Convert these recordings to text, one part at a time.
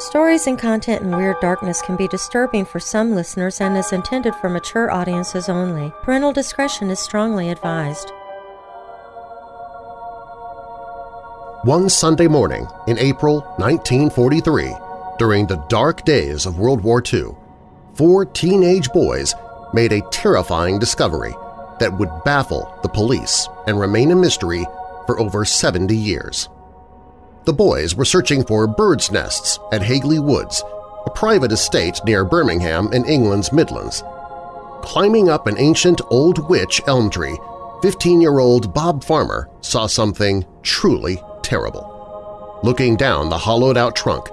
Stories and content in Weird Darkness can be disturbing for some listeners and is intended for mature audiences only. Parental discretion is strongly advised. One Sunday morning in April 1943, during the dark days of World War II, four teenage boys made a terrifying discovery that would baffle the police and remain a mystery for over 70 years. The boys were searching for birds' nests at Hagley Woods, a private estate near Birmingham in England's Midlands. Climbing up an ancient old witch elm tree, 15-year-old Bob Farmer saw something truly terrible. Looking down the hollowed-out trunk,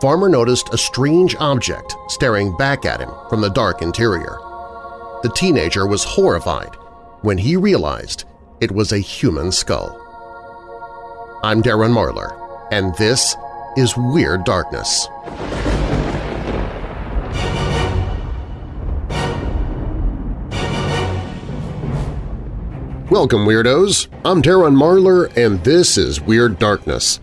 Farmer noticed a strange object staring back at him from the dark interior. The teenager was horrified when he realized it was a human skull. I'm Darren Marlar, and this is Weird Darkness. Welcome, Weirdos! I'm Darren Marlar, and this is Weird Darkness.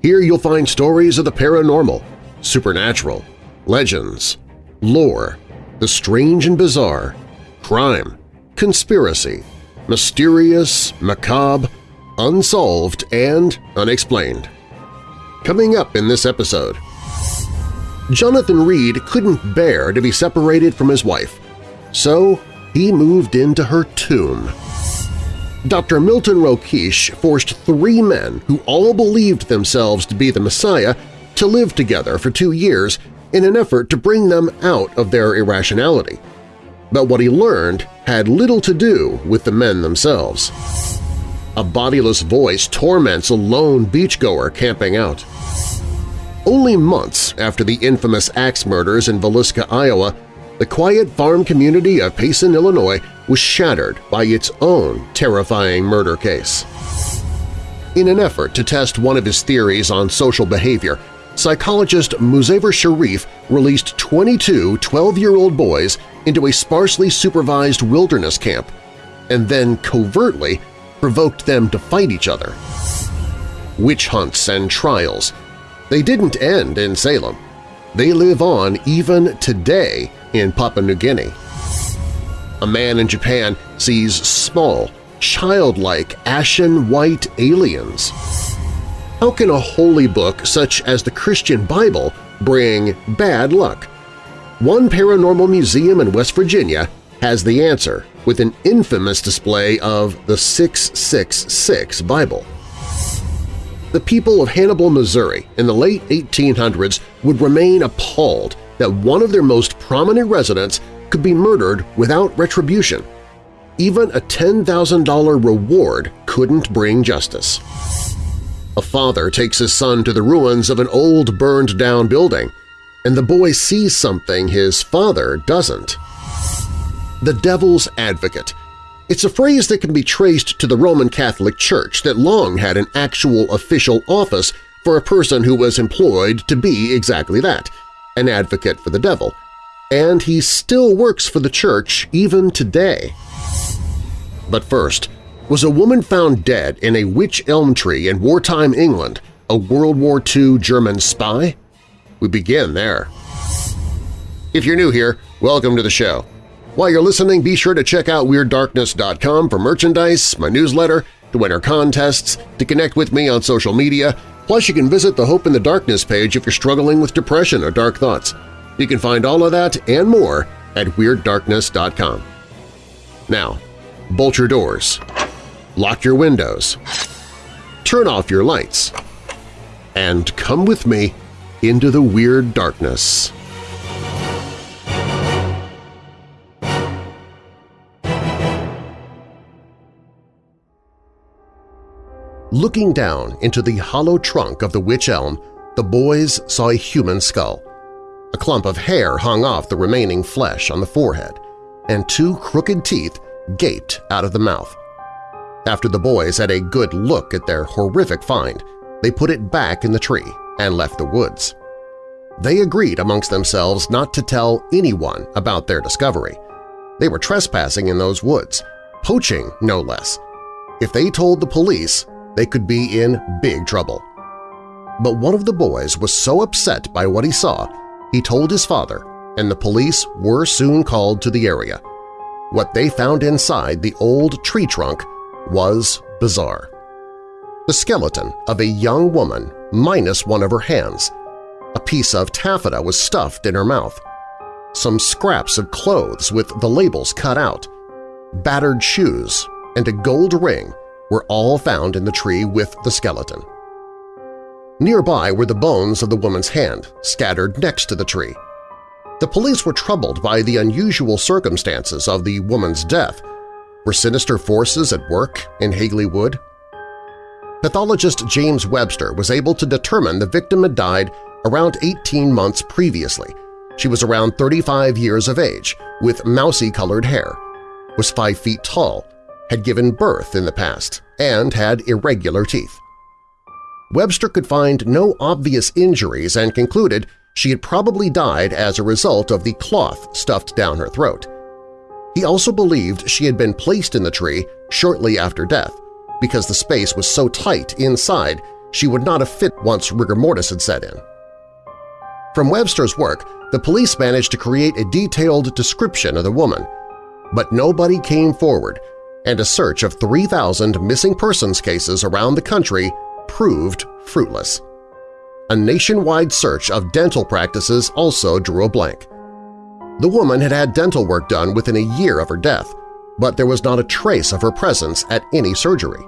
Here you'll find stories of the paranormal, supernatural, legends, lore, the strange and bizarre, crime, conspiracy, mysterious, macabre, unsolved, and unexplained. Coming up in this episode… Jonathan Reed couldn't bear to be separated from his wife, so he moved into her tomb. Dr. Milton Rokeach forced three men who all believed themselves to be the Messiah to live together for two years in an effort to bring them out of their irrationality. But what he learned had little to do with the men themselves. A bodiless voice torments a lone beachgoer camping out. Only months after the infamous axe murders in Villisca, Iowa, the quiet farm community of Payson, Illinois was shattered by its own terrifying murder case. In an effort to test one of his theories on social behavior, psychologist Muzafer Sherif released 22 12-year-old boys into a sparsely supervised wilderness camp and then covertly provoked them to fight each other. Witch hunts and trials. They didn't end in Salem. They live on even today in Papua New Guinea. A man in Japan sees small, childlike, ashen white aliens. How can a holy book such as the Christian Bible bring bad luck? One paranormal museum in West Virginia has the answer with an infamous display of the 666 Bible. The people of Hannibal, Missouri in the late 1800s would remain appalled that one of their most prominent residents could be murdered without retribution. Even a $10,000 reward couldn't bring justice. A father takes his son to the ruins of an old burned-down building, and the boy sees something his father doesn't the devil's advocate. It's a phrase that can be traced to the Roman Catholic Church that long had an actual official office for a person who was employed to be exactly that, an advocate for the devil, and he still works for the church even today. But first, was a woman found dead in a witch elm tree in wartime England a World War II German spy? We begin there. If you're new here, welcome to the show. While you're listening, be sure to check out WeirdDarkness.com for merchandise, my newsletter, to enter contests, to connect with me on social media, plus you can visit the Hope in the Darkness page if you're struggling with depression or dark thoughts. You can find all of that and more at WeirdDarkness.com. Now, bolt your doors, lock your windows, turn off your lights, and come with me into the Weird Darkness. Looking down into the hollow trunk of the witch elm, the boys saw a human skull. A clump of hair hung off the remaining flesh on the forehead, and two crooked teeth gaped out of the mouth. After the boys had a good look at their horrific find, they put it back in the tree and left the woods. They agreed amongst themselves not to tell anyone about their discovery. They were trespassing in those woods, poaching no less. If they told the police, they could be in big trouble. But one of the boys was so upset by what he saw, he told his father, and the police were soon called to the area. What they found inside the old tree trunk was bizarre. The skeleton of a young woman minus one of her hands. A piece of taffeta was stuffed in her mouth. Some scraps of clothes with the labels cut out, battered shoes, and a gold ring were all found in the tree with the skeleton. Nearby were the bones of the woman's hand, scattered next to the tree. The police were troubled by the unusual circumstances of the woman's death. Were sinister forces at work in Hagley Wood? Pathologist James Webster was able to determine the victim had died around 18 months previously. She was around 35 years of age, with mousy-colored hair, was 5 feet tall, had given birth in the past, and had irregular teeth. Webster could find no obvious injuries and concluded she had probably died as a result of the cloth stuffed down her throat. He also believed she had been placed in the tree shortly after death, because the space was so tight inside she would not have fit once rigor mortis had set in. From Webster's work, the police managed to create a detailed description of the woman, but nobody came forward, and a search of 3,000 missing persons cases around the country proved fruitless. A nationwide search of dental practices also drew a blank. The woman had had dental work done within a year of her death, but there was not a trace of her presence at any surgery.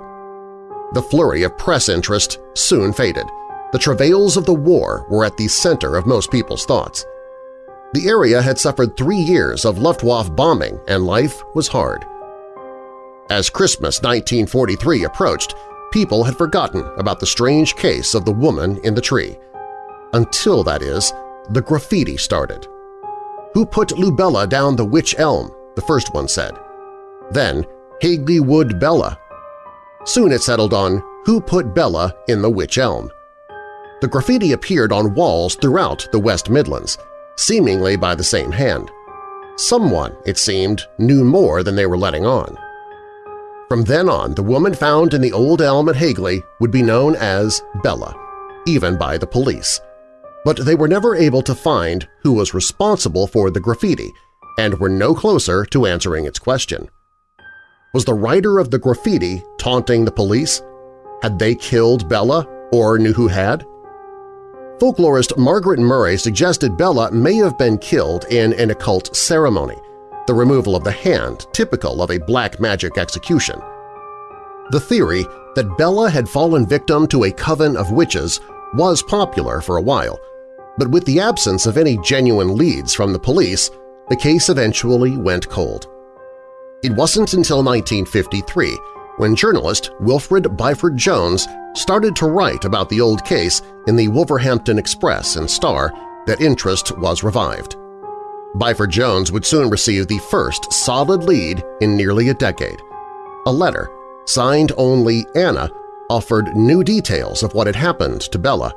The flurry of press interest soon faded. The travails of the war were at the center of most people's thoughts. The area had suffered three years of Luftwaffe bombing and life was hard. As Christmas 1943 approached, people had forgotten about the strange case of the woman in the tree. Until, that is, the graffiti started. Who put Lubella down the witch elm, the first one said. Then Hagley Wood Bella. Soon it settled on who put Bella in the witch elm. The graffiti appeared on walls throughout the West Midlands, seemingly by the same hand. Someone, it seemed, knew more than they were letting on. From then on, the woman found in the old elm at Hagley would be known as Bella, even by the police. But they were never able to find who was responsible for the graffiti and were no closer to answering its question. Was the writer of the graffiti taunting the police? Had they killed Bella or knew who had? Folklorist Margaret Murray suggested Bella may have been killed in an occult ceremony, the removal of the hand typical of a black magic execution. The theory that Bella had fallen victim to a coven of witches was popular for a while, but with the absence of any genuine leads from the police, the case eventually went cold. It wasn't until 1953 when journalist Wilfred Byford Jones started to write about the old case in the Wolverhampton Express and Star that interest was revived. Byford Jones would soon receive the first solid lead in nearly a decade. A letter, signed only Anna, offered new details of what had happened to Bella.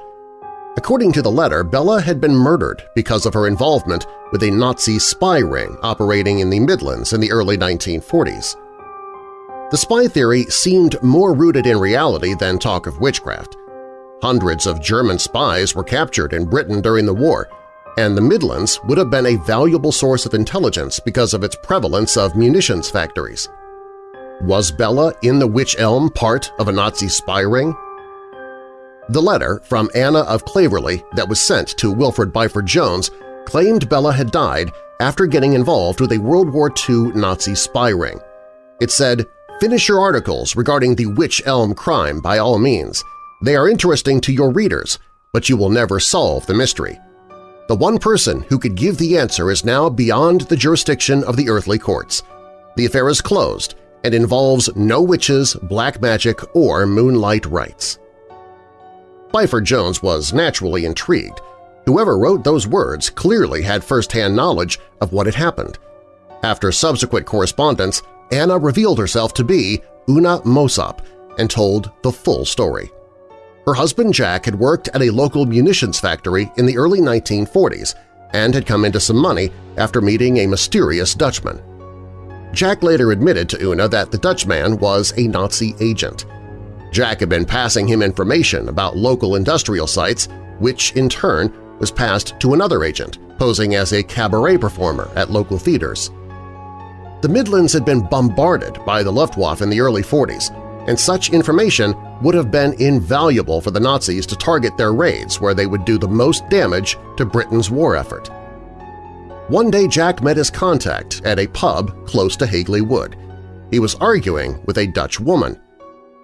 According to the letter, Bella had been murdered because of her involvement with a Nazi spy ring operating in the Midlands in the early 1940s. The spy theory seemed more rooted in reality than talk of witchcraft. Hundreds of German spies were captured in Britain during the war, and the Midlands would have been a valuable source of intelligence because of its prevalence of munitions factories. Was Bella in the Witch Elm part of a Nazi spy ring? The letter from Anna of Claverley that was sent to Wilfred Byford Jones claimed Bella had died after getting involved with a World War II Nazi spy ring. It said, Finish your articles regarding the Witch Elm crime by all means. They are interesting to your readers, but you will never solve the mystery. The one person who could give the answer is now beyond the jurisdiction of the earthly courts. The affair is closed and involves no witches, black magic, or moonlight rites. Byford Jones was naturally intrigued. Whoever wrote those words clearly had first-hand knowledge of what had happened. After subsequent correspondence, Anna revealed herself to be Una Mossop and told the full story. Her husband Jack had worked at a local munitions factory in the early 1940s and had come into some money after meeting a mysterious Dutchman. Jack later admitted to Una that the Dutchman was a Nazi agent. Jack had been passing him information about local industrial sites, which in turn was passed to another agent, posing as a cabaret performer at local theaters. The Midlands had been bombarded by the Luftwaffe in the early 40s, and such information would have been invaluable for the Nazis to target their raids where they would do the most damage to Britain's war effort. One day Jack met his contact at a pub close to Hagley Wood. He was arguing with a Dutch woman.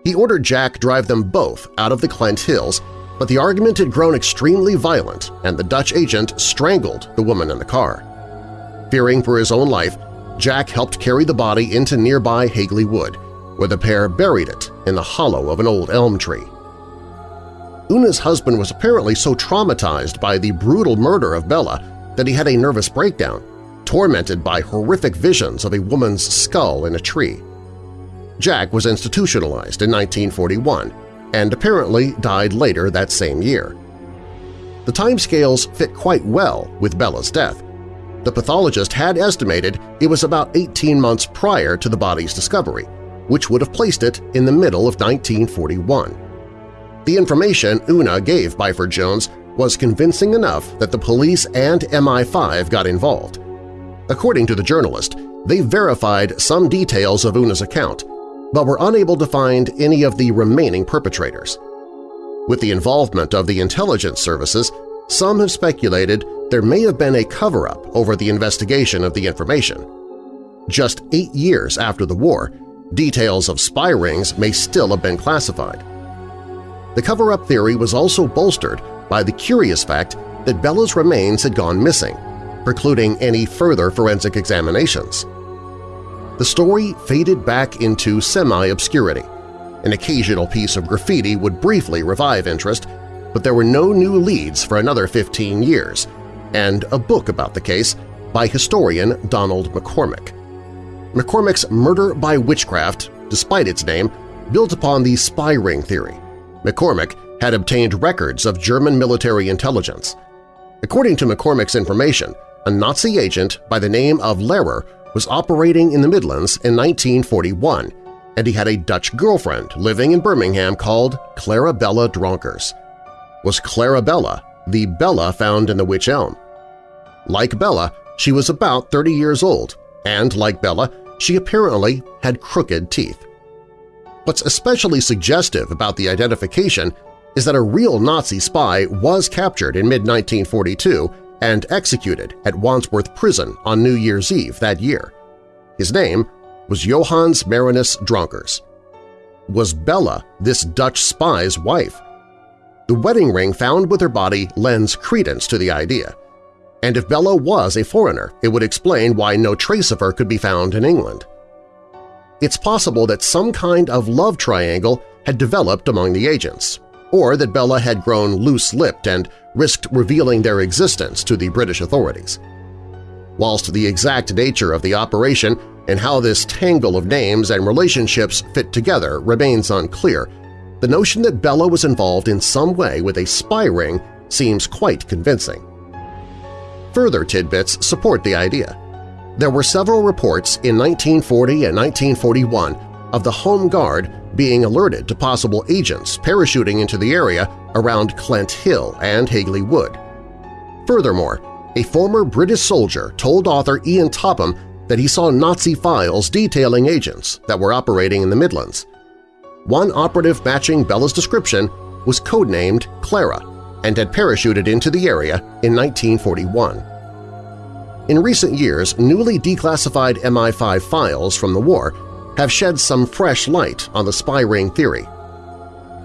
He ordered Jack drive them both out of the Clent Hills but the argument had grown extremely violent and the Dutch agent strangled the woman in the car. Fearing for his own life, Jack helped carry the body into nearby Hagley Wood, where the pair buried it in the hollow of an old elm tree. Una's husband was apparently so traumatized by the brutal murder of Bella that he had a nervous breakdown, tormented by horrific visions of a woman's skull in a tree. Jack was institutionalized in 1941, and apparently died later that same year. The timescales fit quite well with Bella's death. The pathologist had estimated it was about 18 months prior to the body's discovery, which would have placed it in the middle of 1941. The information Una gave Byford Jones was convincing enough that the police and MI5 got involved. According to the journalist, they verified some details of Una's account, but were unable to find any of the remaining perpetrators. With the involvement of the intelligence services, some have speculated there may have been a cover-up over the investigation of the information. Just eight years after the war, details of spy rings may still have been classified. The cover-up theory was also bolstered by the curious fact that Bella's remains had gone missing, precluding any further forensic examinations the story faded back into semi-obscurity. An occasional piece of graffiti would briefly revive interest, but there were no new leads for another 15 years, and a book about the case by historian Donald McCormick. McCormick's Murder by Witchcraft, despite its name, built upon the spy ring theory. McCormick had obtained records of German military intelligence. According to McCormick's information, a Nazi agent by the name of Lehrer was operating in the Midlands in 1941, and he had a Dutch girlfriend living in Birmingham called Clarabella Dronkers. Was Clarabella the Bella found in the Witch Elm? Like Bella, she was about 30 years old, and like Bella, she apparently had crooked teeth. What's especially suggestive about the identification is that a real Nazi spy was captured in mid-1942 and executed at Wandsworth Prison on New Year's Eve that year. His name was Johannes Marinus Dronkers. Was Bella this Dutch spy's wife? The wedding ring found with her body lends credence to the idea. And if Bella was a foreigner, it would explain why no trace of her could be found in England. It's possible that some kind of love triangle had developed among the agents, or that Bella had grown loose-lipped and risked revealing their existence to the British authorities. Whilst the exact nature of the operation and how this tangle of names and relationships fit together remains unclear, the notion that Bella was involved in some way with a spy ring seems quite convincing. Further tidbits support the idea. There were several reports in 1940 and 1941 of the Home Guard being alerted to possible agents parachuting into the area around Clent Hill and Hagley Wood. Furthermore, a former British soldier told author Ian Topham that he saw Nazi files detailing agents that were operating in the Midlands. One operative matching Bella's description was codenamed Clara and had parachuted into the area in 1941. In recent years, newly declassified MI5 files from the war have shed some fresh light on the spy ring theory.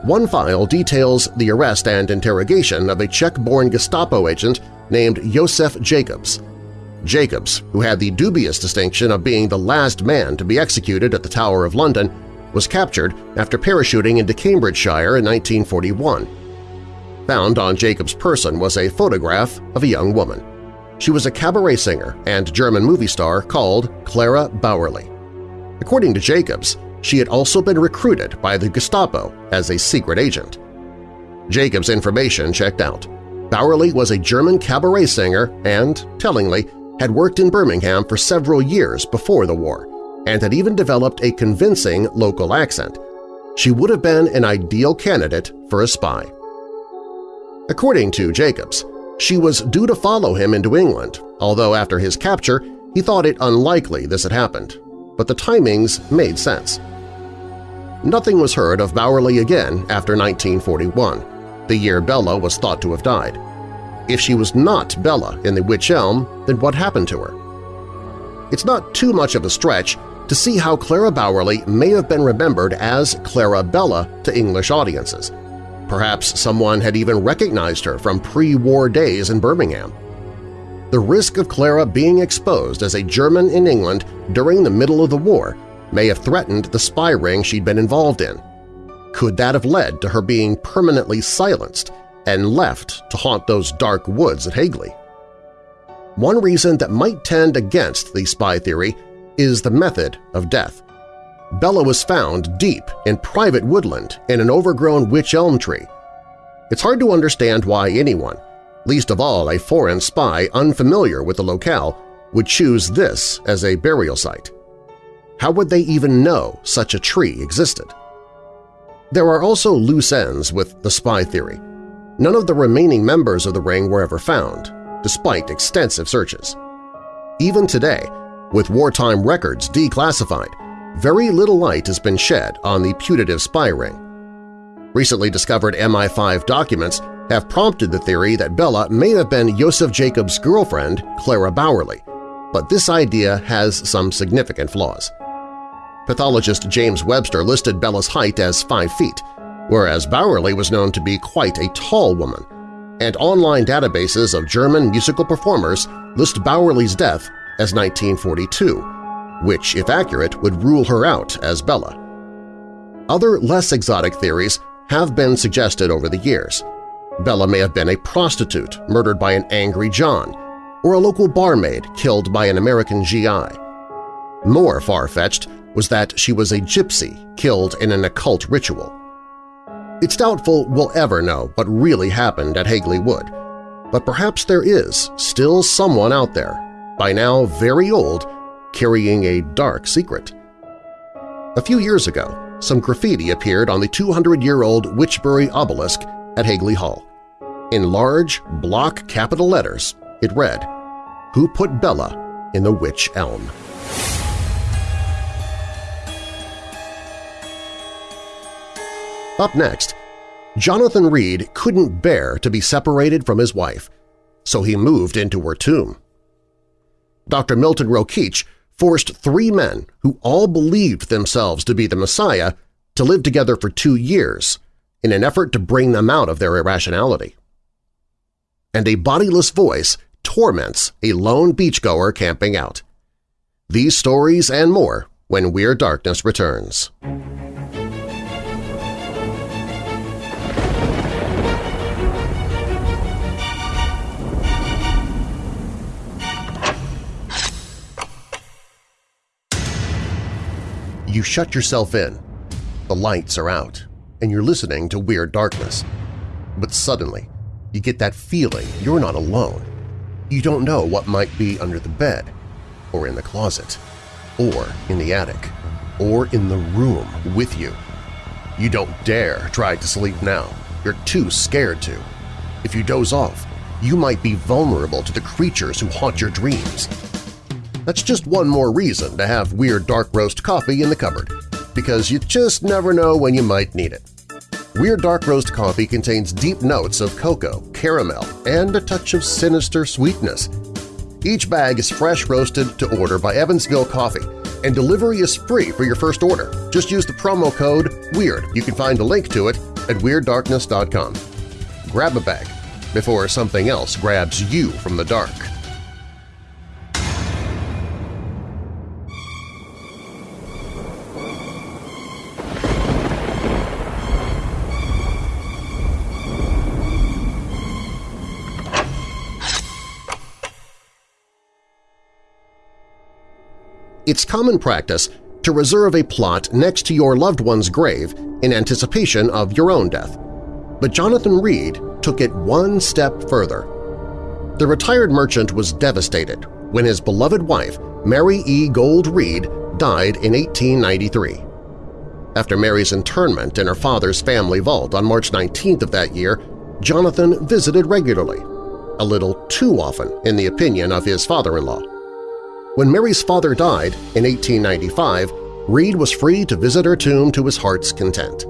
One file details the arrest and interrogation of a Czech-born Gestapo agent named Josef Jacobs. Jacobs, who had the dubious distinction of being the last man to be executed at the Tower of London, was captured after parachuting into Cambridgeshire in 1941. Found on Jacobs' person was a photograph of a young woman. She was a cabaret singer and German movie star called Clara Bauerle. According to Jacobs, she had also been recruited by the Gestapo as a secret agent. Jacobs' information checked out. Bauerle was a German cabaret singer and, tellingly, had worked in Birmingham for several years before the war and had even developed a convincing local accent. she would have been an ideal candidate for a spy. According to Jacobs, she was due to follow him into England, although after his capture he thought it unlikely this had happened, but the timings made sense. Nothing was heard of Bauerle again after 1941, the year Bella was thought to have died. If she was not Bella in the Witch Elm, then what happened to her? It's not too much of a stretch to see how Clara Bauerle may have been remembered as Clara Bella to English audiences. Perhaps someone had even recognized her from pre-war days in Birmingham. The risk of Clara being exposed as a German in England during the middle of the war may have threatened the spy ring she'd been involved in. Could that have led to her being permanently silenced and left to haunt those dark woods at Hagley? One reason that might tend against the spy theory is the method of death. Bella was found deep in private woodland in an overgrown witch elm tree. It's hard to understand why anyone, least of all a foreign spy unfamiliar with the locale, would choose this as a burial site. How would they even know such a tree existed? There are also loose ends with the spy theory. None of the remaining members of the ring were ever found, despite extensive searches. Even today, with wartime records declassified, very little light has been shed on the putative spy ring. Recently discovered MI5 documents have prompted the theory that Bella may have been Josef Jacobs' girlfriend, Clara Bauerle, but this idea has some significant flaws. Pathologist James Webster listed Bella's height as 5 feet, whereas Bauerle was known to be quite a tall woman, and online databases of German musical performers list Bauerle's death as 1942, which, if accurate, would rule her out as Bella. Other less exotic theories have been suggested over the years. Bella may have been a prostitute murdered by an angry John, or a local barmaid killed by an American GI. More far-fetched was that she was a gypsy killed in an occult ritual. It's doubtful we'll ever know what really happened at Hagley Wood, but perhaps there is still someone out there by now very old, carrying a dark secret. A few years ago, some graffiti appeared on the 200-year-old Wychbury obelisk at Hagley Hall. In large, block capital letters, it read, Who put Bella in the Witch Elm? Up next, Jonathan Reed couldn't bear to be separated from his wife, so he moved into her tomb. Dr. Milton Rokeach forced three men who all believed themselves to be the Messiah to live together for two years in an effort to bring them out of their irrationality. And a bodiless voice torments a lone beachgoer camping out. These stories and more when Weird Darkness returns. You shut yourself in. The lights are out, and you're listening to Weird Darkness. But suddenly, you get that feeling you're not alone. You don't know what might be under the bed, or in the closet, or in the attic, or in the room with you. You don't dare try to sleep now. You're too scared to. If you doze off, you might be vulnerable to the creatures who haunt your dreams. That's just one more reason to have Weird Dark Roast coffee in the cupboard, because you just never know when you might need it. Weird Dark Roast coffee contains deep notes of cocoa, caramel, and a touch of sinister sweetness. Each bag is fresh roasted to order by Evansville Coffee, and delivery is free for your first order. Just use the promo code WEIRD. You can find a link to it at WeirdDarkness.com. Grab a bag before something else grabs you from the dark. It's common practice to reserve a plot next to your loved one's grave in anticipation of your own death. But Jonathan Reed took it one step further. The retired merchant was devastated when his beloved wife, Mary E. Gold Reed, died in 1893. After Mary's internment in her father's family vault on March 19th of that year, Jonathan visited regularly, a little too often in the opinion of his father-in-law. When Mary's father died in 1895, Reed was free to visit her tomb to his heart's content.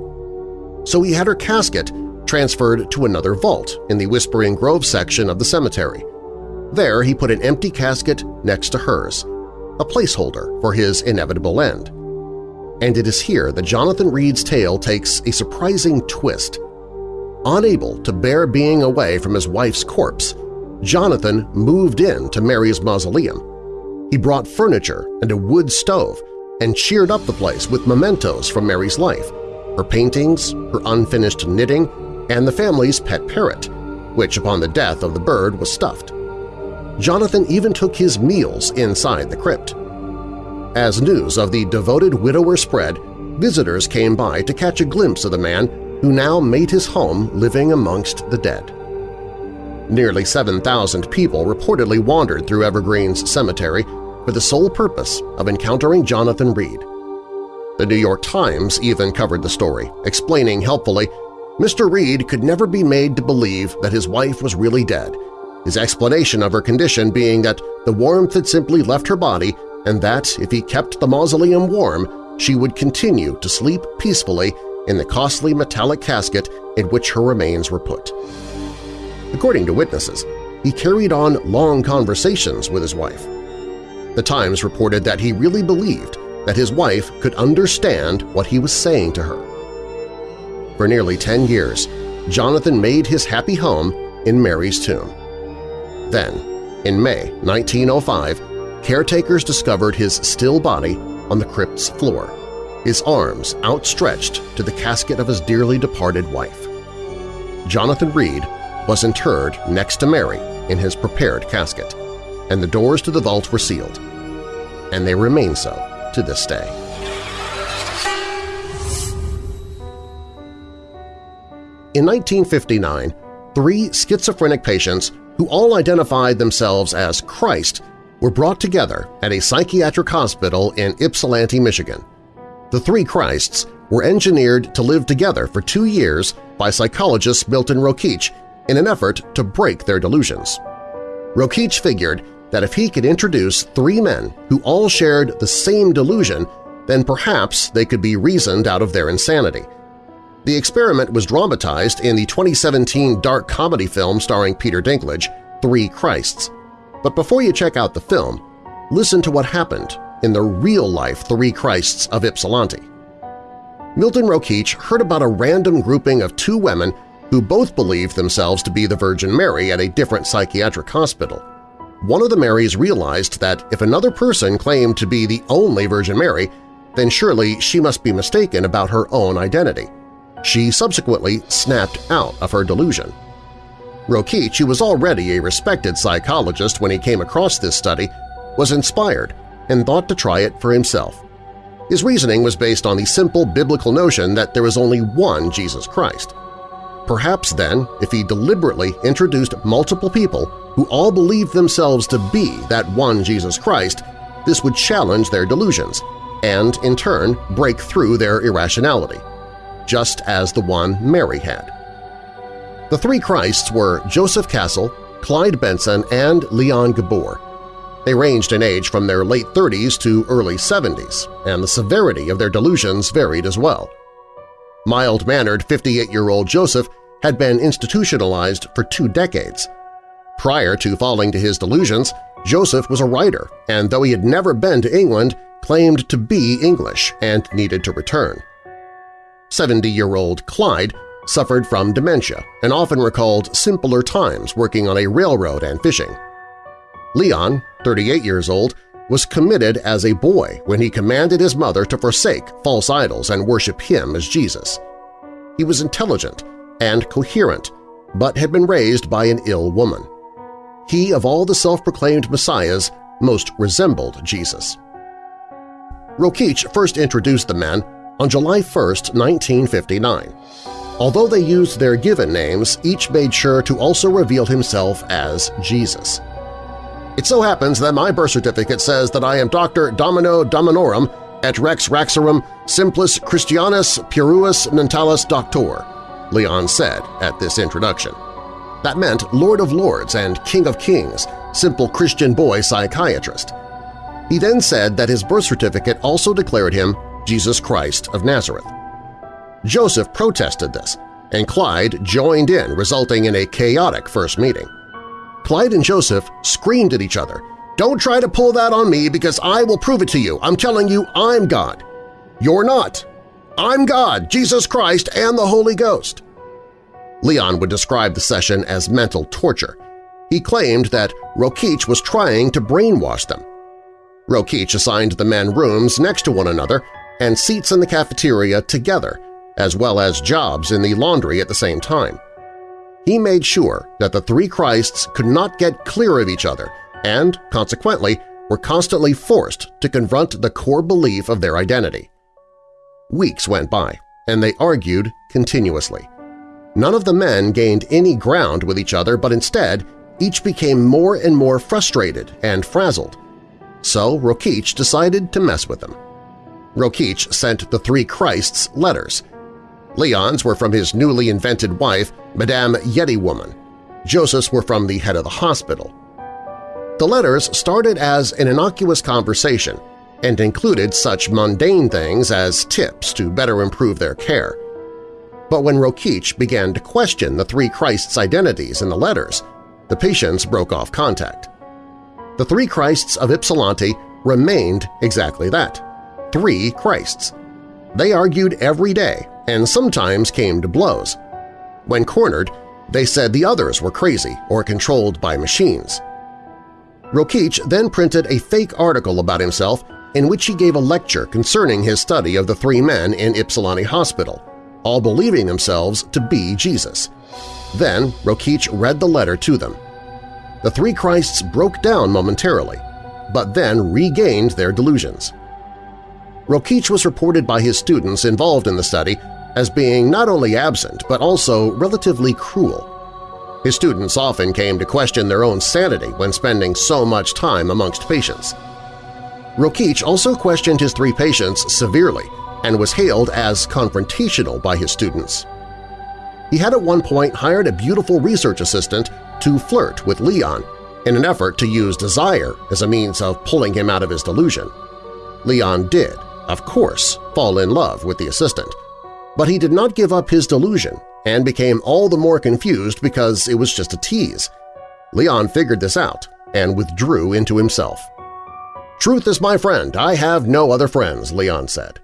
So he had her casket transferred to another vault in the Whispering Grove section of the cemetery. There he put an empty casket next to hers, a placeholder for his inevitable end. And it is here that Jonathan Reed's tale takes a surprising twist. Unable to bear being away from his wife's corpse, Jonathan moved in to Mary's mausoleum. He brought furniture and a wood stove and cheered up the place with mementos from Mary's life, her paintings, her unfinished knitting, and the family's pet parrot, which upon the death of the bird was stuffed. Jonathan even took his meals inside the crypt. As news of the devoted widower spread, visitors came by to catch a glimpse of the man who now made his home living amongst the dead. Nearly 7,000 people reportedly wandered through Evergreen's cemetery for the sole purpose of encountering Jonathan Reed. The New York Times even covered the story, explaining helpfully Mr. Reed could never be made to believe that his wife was really dead, his explanation of her condition being that the warmth had simply left her body and that, if he kept the mausoleum warm, she would continue to sleep peacefully in the costly metallic casket in which her remains were put. According to witnesses, he carried on long conversations with his wife. The Times reported that he really believed that his wife could understand what he was saying to her. For nearly 10 years, Jonathan made his happy home in Mary's tomb. Then, in May 1905, caretakers discovered his still body on the crypt's floor, his arms outstretched to the casket of his dearly departed wife. Jonathan Reed was interred next to Mary in his prepared casket, and the doors to the vault were sealed. And they remain so to this day. In 1959, three schizophrenic patients who all identified themselves as Christ, were brought together at a psychiatric hospital in Ypsilanti, Michigan. The three Christs were engineered to live together for two years by psychologist Milton Rokeach in an effort to break their delusions. Rokeach figured that if he could introduce three men who all shared the same delusion, then perhaps they could be reasoned out of their insanity. The experiment was dramatized in the 2017 dark comedy film starring Peter Dinklage, Three Christs. But before you check out the film, listen to what happened in the real-life Three Christs of Ypsilanti. Milton Rokeach heard about a random grouping of two women who both believed themselves to be the Virgin Mary at a different psychiatric hospital. One of the Marys realized that if another person claimed to be the only Virgin Mary, then surely she must be mistaken about her own identity. She subsequently snapped out of her delusion. Rokeach, who was already a respected psychologist when he came across this study, was inspired and thought to try it for himself. His reasoning was based on the simple biblical notion that there is only one Jesus Christ. Perhaps then, if he deliberately introduced multiple people who all believed themselves to be that one Jesus Christ, this would challenge their delusions and, in turn, break through their irrationality just as the one Mary had. The three Christs were Joseph Cassel, Clyde Benson, and Leon Gabor. They ranged in age from their late 30s to early 70s, and the severity of their delusions varied as well. Mild-mannered 58-year-old Joseph had been institutionalized for two decades. Prior to falling to his delusions, Joseph was a writer, and though he had never been to England, claimed to be English and needed to return. 70-year-old Clyde suffered from dementia and often recalled simpler times working on a railroad and fishing. Leon, 38 years old, was committed as a boy when he commanded his mother to forsake false idols and worship him as Jesus. He was intelligent and coherent, but had been raised by an ill woman. He, of all the self-proclaimed messiahs, most resembled Jesus. Rokeach first introduced the men on July 1, 1959. Although they used their given names, each made sure to also reveal himself as Jesus. It so happens that my birth certificate says that I am Dr. Domino Dominorum, Et rex rexarum simplis Christianus pueris mentalis doctor, Leon said at this introduction. That meant Lord of Lords and King of Kings, simple Christian boy psychiatrist. He then said that his birth certificate also declared him Jesus Christ of Nazareth. Joseph protested this, and Clyde joined in, resulting in a chaotic first meeting. Clyde and Joseph screamed at each other, Don't try to pull that on me because I will prove it to you. I'm telling you I'm God. You're not. I'm God, Jesus Christ, and the Holy Ghost. Leon would describe the session as mental torture. He claimed that Rokeach was trying to brainwash them. Rokeach assigned the men rooms next to one another and seats in the cafeteria together, as well as jobs in the laundry at the same time. He made sure that the three Christs could not get clear of each other and, consequently, were constantly forced to confront the core belief of their identity. Weeks went by, and they argued continuously. None of the men gained any ground with each other, but instead each became more and more frustrated and frazzled. So Rokeach decided to mess with them. Rokeach sent the three Christs letters. Leon's were from his newly invented wife, Madame Yeti Woman. Joseph's were from the head of the hospital. The letters started as an innocuous conversation and included such mundane things as tips to better improve their care. But when Rokeach began to question the three Christs' identities in the letters, the patients broke off contact. The three Christs of Ypsilanti remained exactly that – three Christs. They argued every day and sometimes came to blows. When cornered, they said the others were crazy or controlled by machines. Rokeach then printed a fake article about himself in which he gave a lecture concerning his study of the three men in Ypsilanti Hospital, all believing themselves to be Jesus. Then Rokeach read the letter to them. The three Christs broke down momentarily, but then regained their delusions. Rokeach was reported by his students involved in the study as being not only absent but also relatively cruel. His students often came to question their own sanity when spending so much time amongst patients. Rokeach also questioned his three patients severely and was hailed as confrontational by his students. He had at one point hired a beautiful research assistant to flirt with Leon in an effort to use desire as a means of pulling him out of his delusion. Leon did, of course, fall in love with the assistant, but he did not give up his delusion and became all the more confused because it was just a tease. Leon figured this out and withdrew into himself. "'Truth is my friend, I have no other friends,' Leon said.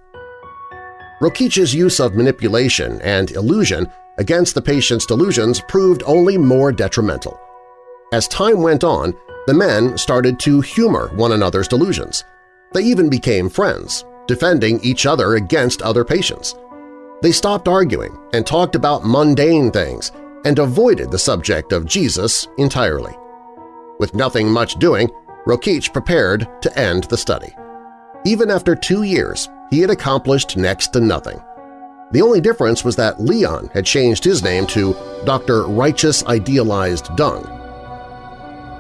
Rokeach's use of manipulation and illusion against the patient's delusions proved only more detrimental. As time went on, the men started to humor one another's delusions. They even became friends, defending each other against other patients. They stopped arguing and talked about mundane things and avoided the subject of Jesus entirely. With nothing much doing, Rokeach prepared to end the study. Even after two years, he had accomplished next to nothing. The only difference was that Leon had changed his name to Dr. Righteous Idealized Dung.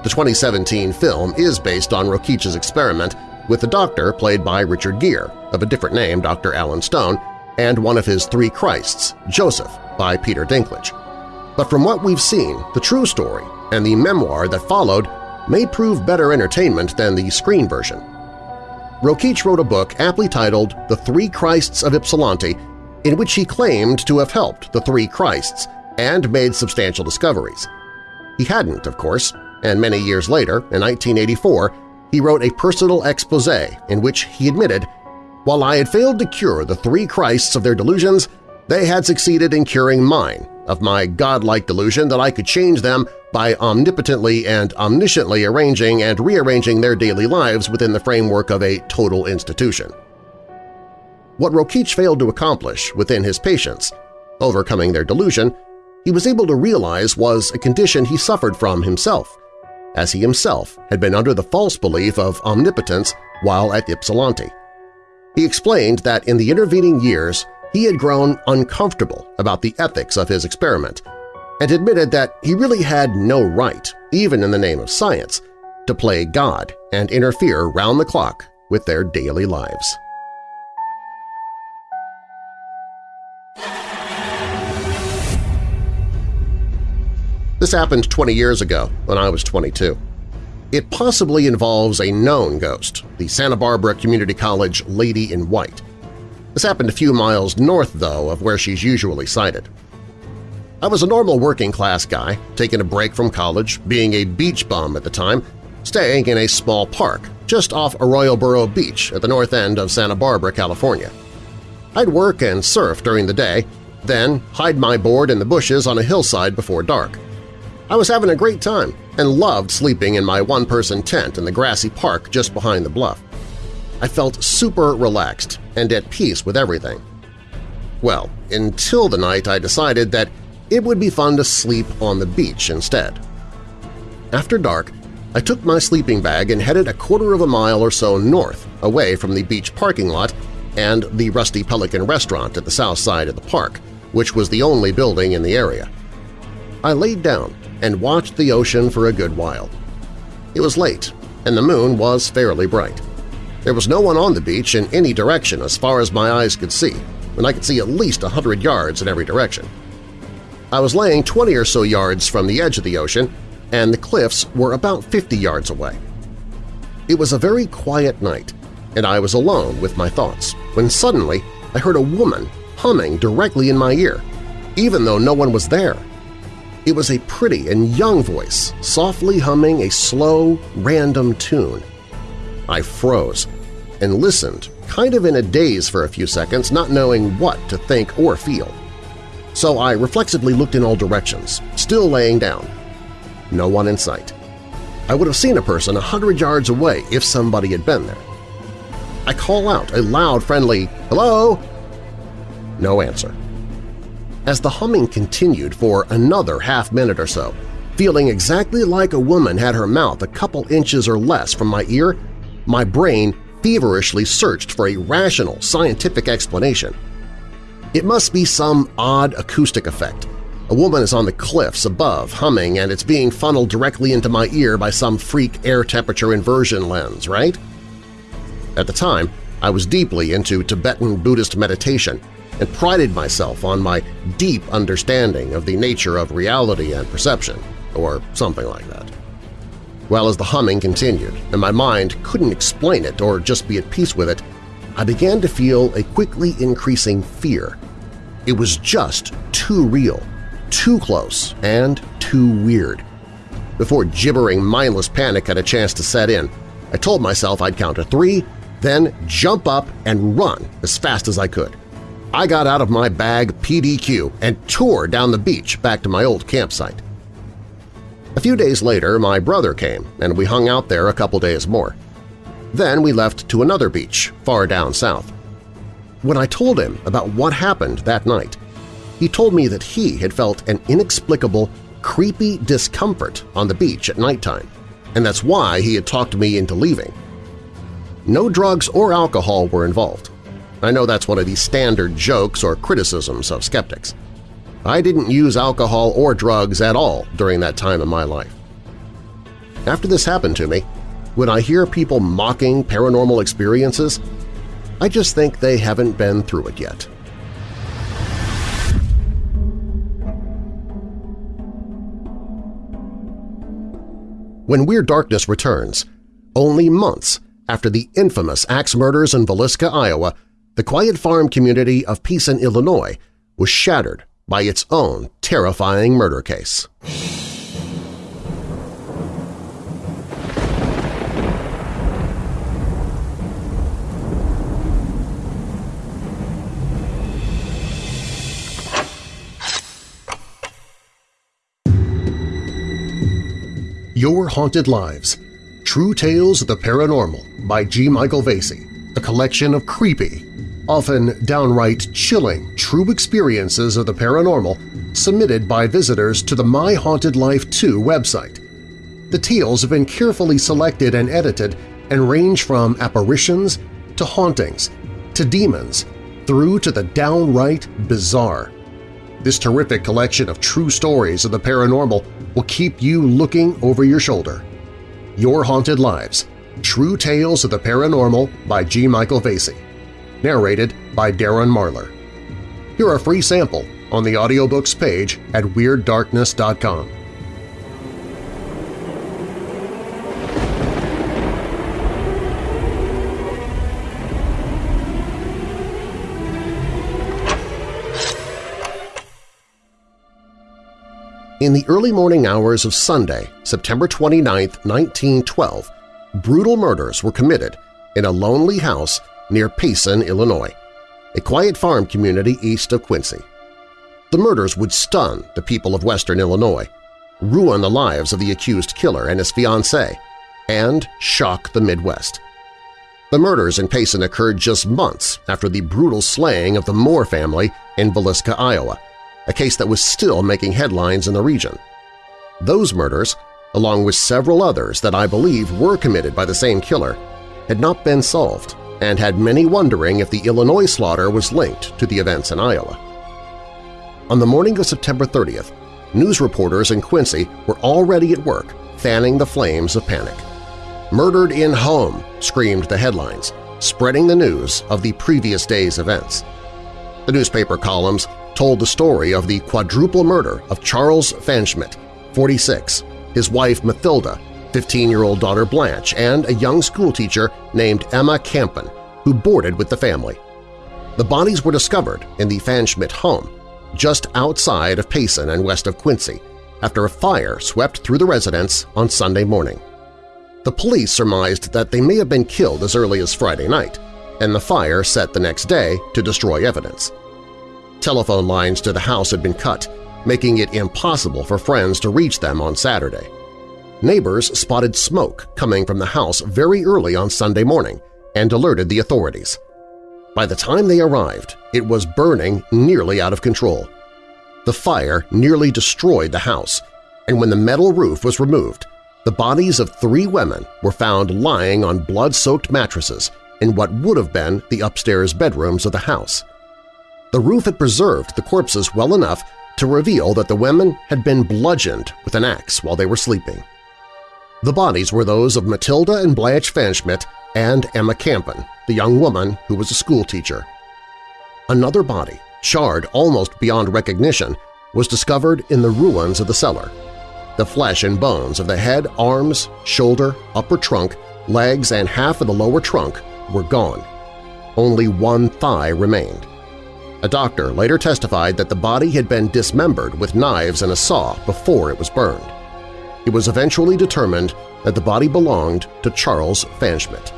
The 2017 film is based on Rokeach's experiment with the doctor played by Richard Gere, of a different name, Dr. Alan Stone, and one of his three Christs, Joseph, by Peter Dinklage. But from what we've seen, the true story and the memoir that followed may prove better entertainment than the screen version. Rokeach wrote a book aptly titled The Three Christs of Ypsilanti in which he claimed to have helped the three Christs and made substantial discoveries. He hadn't, of course, and many years later, in 1984, he wrote a personal expose in which he admitted, while I had failed to cure the three Christs of their delusions, they had succeeded in curing mine, of my godlike delusion that I could change them by omnipotently and omnisciently arranging and rearranging their daily lives within the framework of a total institution. What Rokeach failed to accomplish within his patients, overcoming their delusion, he was able to realize was a condition he suffered from himself, as he himself had been under the false belief of omnipotence while at Ypsilanti. He explained that in the intervening years he had grown uncomfortable about the ethics of his experiment and admitted that he really had no right, even in the name of science, to play God and interfere round the clock with their daily lives. This happened 20 years ago when I was 22. It possibly involves a known ghost, the Santa Barbara Community College Lady in White. This happened a few miles north, though, of where she's usually sighted. I was a normal working-class guy, taking a break from college, being a beach bum at the time, staying in a small park just off Arroyo Burro Beach at the north end of Santa Barbara, California. I'd work and surf during the day, then hide my board in the bushes on a hillside before dark. I was having a great time and loved sleeping in my one-person tent in the grassy park just behind the bluff. I felt super relaxed and at peace with everything. Well, until the night I decided that it would be fun to sleep on the beach instead. After dark, I took my sleeping bag and headed a quarter of a mile or so north, away from the beach parking lot and the Rusty Pelican restaurant at the south side of the park, which was the only building in the area. I laid down and watched the ocean for a good while. It was late, and the moon was fairly bright. There was no one on the beach in any direction as far as my eyes could see, and I could see at least a hundred yards in every direction. I was laying 20 or so yards from the edge of the ocean and the cliffs were about 50 yards away. It was a very quiet night, and I was alone with my thoughts, when suddenly I heard a woman humming directly in my ear, even though no one was there. It was a pretty and young voice, softly humming a slow, random tune. I froze and listened, kind of in a daze for a few seconds, not knowing what to think or feel. So I reflexively looked in all directions, still laying down, no one in sight. I would have seen a person a hundred yards away if somebody had been there. I call out a loud, friendly, hello? No answer. As the humming continued for another half minute or so, feeling exactly like a woman had her mouth a couple inches or less from my ear, my brain feverishly searched for a rational, scientific explanation. It must be some odd acoustic effect, a woman is on the cliffs above, humming, and it's being funneled directly into my ear by some freak air temperature inversion lens, right? At the time, I was deeply into Tibetan Buddhist meditation and prided myself on my deep understanding of the nature of reality and perception, or something like that. Well, as the humming continued and my mind couldn't explain it or just be at peace with it, I began to feel a quickly increasing fear. It was just too real too close and too weird. Before gibbering mindless panic had a chance to set in, I told myself I'd count to three, then jump up and run as fast as I could. I got out of my bag PDQ and tore down the beach back to my old campsite. A few days later, my brother came, and we hung out there a couple days more. Then we left to another beach, far down south. When I told him about what happened that night, he told me that he had felt an inexplicable, creepy discomfort on the beach at nighttime, and that's why he had talked me into leaving. No drugs or alcohol were involved. I know that's one of the standard jokes or criticisms of skeptics. I didn't use alcohol or drugs at all during that time in my life. After this happened to me, when I hear people mocking paranormal experiences, I just think they haven't been through it yet. when Weird Darkness returns, only months after the infamous axe murders in Villisca, Iowa, the quiet farm community of Payson, Illinois was shattered by its own terrifying murder case. Your Haunted Lives – True Tales of the Paranormal by G. Michael Vasey, a collection of creepy, often downright chilling true experiences of the paranormal submitted by visitors to the My Haunted Life Too website. The tales have been carefully selected and edited and range from apparitions to hauntings to demons through to the downright bizarre. This terrific collection of true stories of the paranormal will keep you looking over your shoulder. Your Haunted Lives – True Tales of the Paranormal by G. Michael Vasey narrated by Darren Marlar. Hear a free sample on the audiobooks page at WeirdDarkness.com. In the early morning hours of Sunday, September 29, 1912, brutal murders were committed in a lonely house near Payson, Illinois, a quiet farm community east of Quincy. The murders would stun the people of western Illinois, ruin the lives of the accused killer and his fiancée, and shock the Midwest. The murders in Payson occurred just months after the brutal slaying of the Moore family in Villisca, Iowa, a case that was still making headlines in the region. Those murders, along with several others that I believe were committed by the same killer, had not been solved and had many wondering if the Illinois slaughter was linked to the events in Iowa. On the morning of September 30th, news reporters in Quincy were already at work fanning the flames of panic. Murdered in home, screamed the headlines, spreading the news of the previous day's events. The newspaper columns told the story of the quadruple murder of Charles Pfanschmidt, 46, his wife Mathilda, 15-year-old daughter Blanche, and a young schoolteacher named Emma Campen, who boarded with the family. The bodies were discovered in the Pfanschmidt home, just outside of Payson and west of Quincy, after a fire swept through the residence on Sunday morning. The police surmised that they may have been killed as early as Friday night, and the fire set the next day to destroy evidence. Telephone lines to the house had been cut, making it impossible for friends to reach them on Saturday. Neighbors spotted smoke coming from the house very early on Sunday morning and alerted the authorities. By the time they arrived, it was burning nearly out of control. The fire nearly destroyed the house, and when the metal roof was removed, the bodies of three women were found lying on blood-soaked mattresses in what would have been the upstairs bedrooms of the house. The roof had preserved the corpses well enough to reveal that the women had been bludgeoned with an axe while they were sleeping. The bodies were those of Matilda and Blanche Pfanschmidt and Emma Campen, the young woman who was a schoolteacher. Another body, charred almost beyond recognition, was discovered in the ruins of the cellar. The flesh and bones of the head, arms, shoulder, upper trunk, legs, and half of the lower trunk were gone. Only one thigh remained. A doctor later testified that the body had been dismembered with knives and a saw before it was burned it was eventually determined that the body belonged to Charles Pfanschmidt.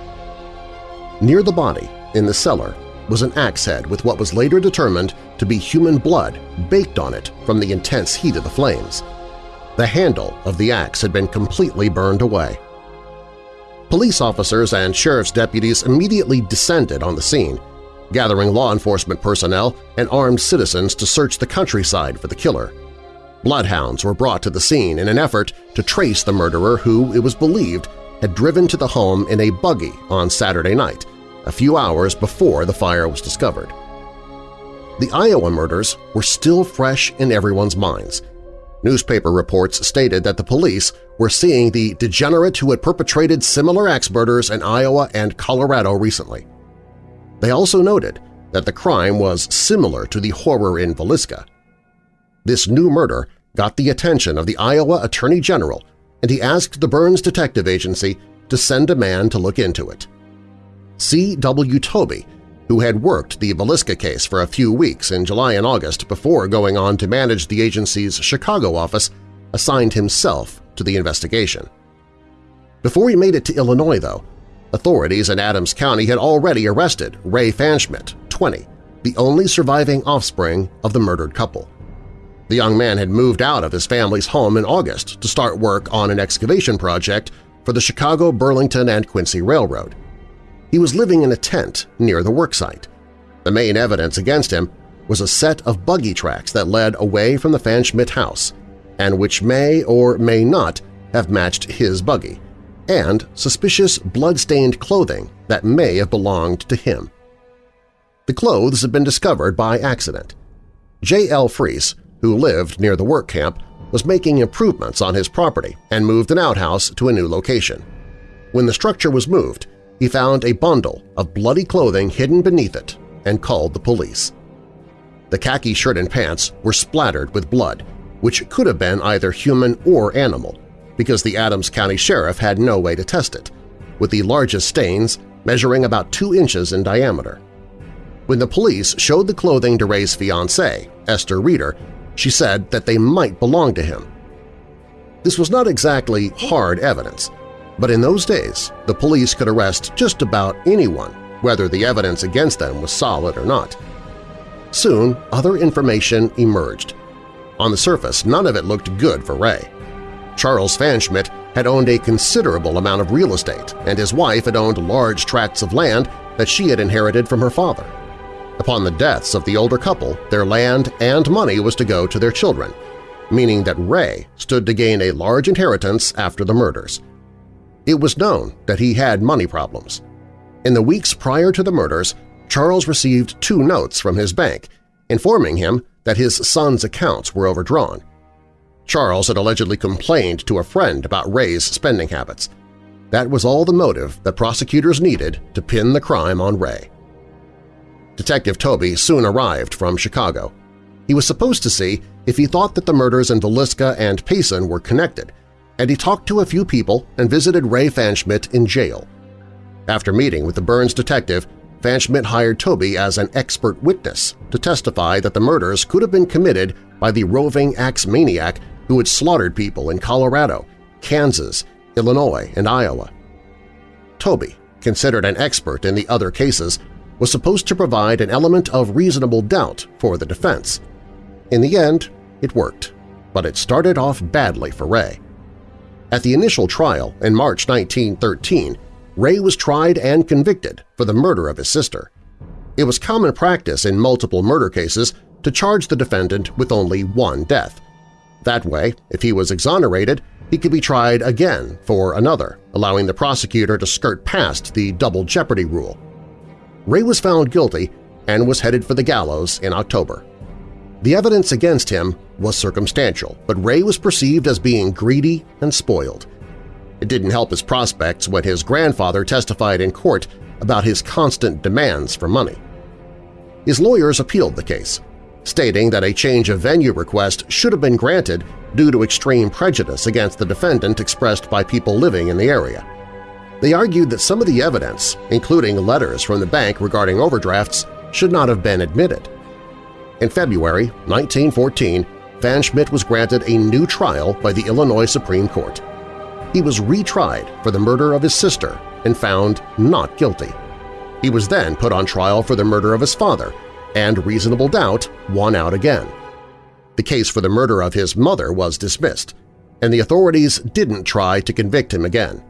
Near the body, in the cellar, was an axe head with what was later determined to be human blood baked on it from the intense heat of the flames. The handle of the axe had been completely burned away. Police officers and sheriff's deputies immediately descended on the scene, gathering law enforcement personnel and armed citizens to search the countryside for the killer. Bloodhounds were brought to the scene in an effort to trace the murderer who, it was believed, had driven to the home in a buggy on Saturday night, a few hours before the fire was discovered. The Iowa murders were still fresh in everyone's minds. Newspaper reports stated that the police were seeing the degenerate who had perpetrated similar axe murders in Iowa and Colorado recently. They also noted that the crime was similar to the horror in Villisca. This new murder got the attention of the Iowa Attorney General, and he asked the Burns Detective Agency to send a man to look into it. C. W. Toby, who had worked the Villisca case for a few weeks in July and August before going on to manage the agency's Chicago office, assigned himself to the investigation. Before he made it to Illinois, though, authorities in Adams County had already arrested Ray Pfanschmidt, 20, the only surviving offspring of the murdered couple. The young man had moved out of his family's home in August to start work on an excavation project for the Chicago, Burlington, and Quincy Railroad. He was living in a tent near the worksite. The main evidence against him was a set of buggy tracks that led away from the Pfanschmidt house and which may or may not have matched his buggy, and suspicious blood-stained clothing that may have belonged to him. The clothes had been discovered by accident. J. L. Freese who lived near the work camp, was making improvements on his property and moved an outhouse to a new location. When the structure was moved, he found a bundle of bloody clothing hidden beneath it and called the police. The khaki shirt and pants were splattered with blood, which could have been either human or animal, because the Adams County Sheriff had no way to test it, with the largest stains measuring about two inches in diameter. When the police showed the clothing to Ray's fiancée, Esther Reeder, she said that they might belong to him, This was not exactly hard evidence, but in those days the police could arrest just about anyone, whether the evidence against them was solid or not. Soon, other information emerged. On the surface, none of it looked good for Ray. Charles Pfanschmidt had owned a considerable amount of real estate, and his wife had owned large tracts of land that she had inherited from her father. Upon the deaths of the older couple, their land and money was to go to their children, meaning that Ray stood to gain a large inheritance after the murders. It was known that he had money problems. In the weeks prior to the murders, Charles received two notes from his bank informing him that his son's accounts were overdrawn. Charles had allegedly complained to a friend about Ray's spending habits. That was all the motive that prosecutors needed to pin the crime on Ray. Detective Toby soon arrived from Chicago. He was supposed to see if he thought that the murders in Villisca and Payson were connected, and he talked to a few people and visited Ray Pfanschmidt in jail. After meeting with the Burns detective, Pfanschmidt hired Toby as an expert witness to testify that the murders could have been committed by the roving axe maniac who had slaughtered people in Colorado, Kansas, Illinois, and Iowa. Toby, considered an expert in the other cases, was supposed to provide an element of reasonable doubt for the defense. In the end, it worked, but it started off badly for Ray. At the initial trial in March 1913, Ray was tried and convicted for the murder of his sister. It was common practice in multiple murder cases to charge the defendant with only one death. That way, if he was exonerated, he could be tried again for another, allowing the prosecutor to skirt past the double jeopardy rule. Ray was found guilty and was headed for the gallows in October. The evidence against him was circumstantial, but Ray was perceived as being greedy and spoiled. It didn't help his prospects when his grandfather testified in court about his constant demands for money. His lawyers appealed the case, stating that a change of venue request should have been granted due to extreme prejudice against the defendant expressed by people living in the area. They argued that some of the evidence, including letters from the bank regarding overdrafts, should not have been admitted. In February 1914, Pfanschmidt was granted a new trial by the Illinois Supreme Court. He was retried for the murder of his sister and found not guilty. He was then put on trial for the murder of his father, and reasonable doubt won out again. The case for the murder of his mother was dismissed, and the authorities didn't try to convict him again.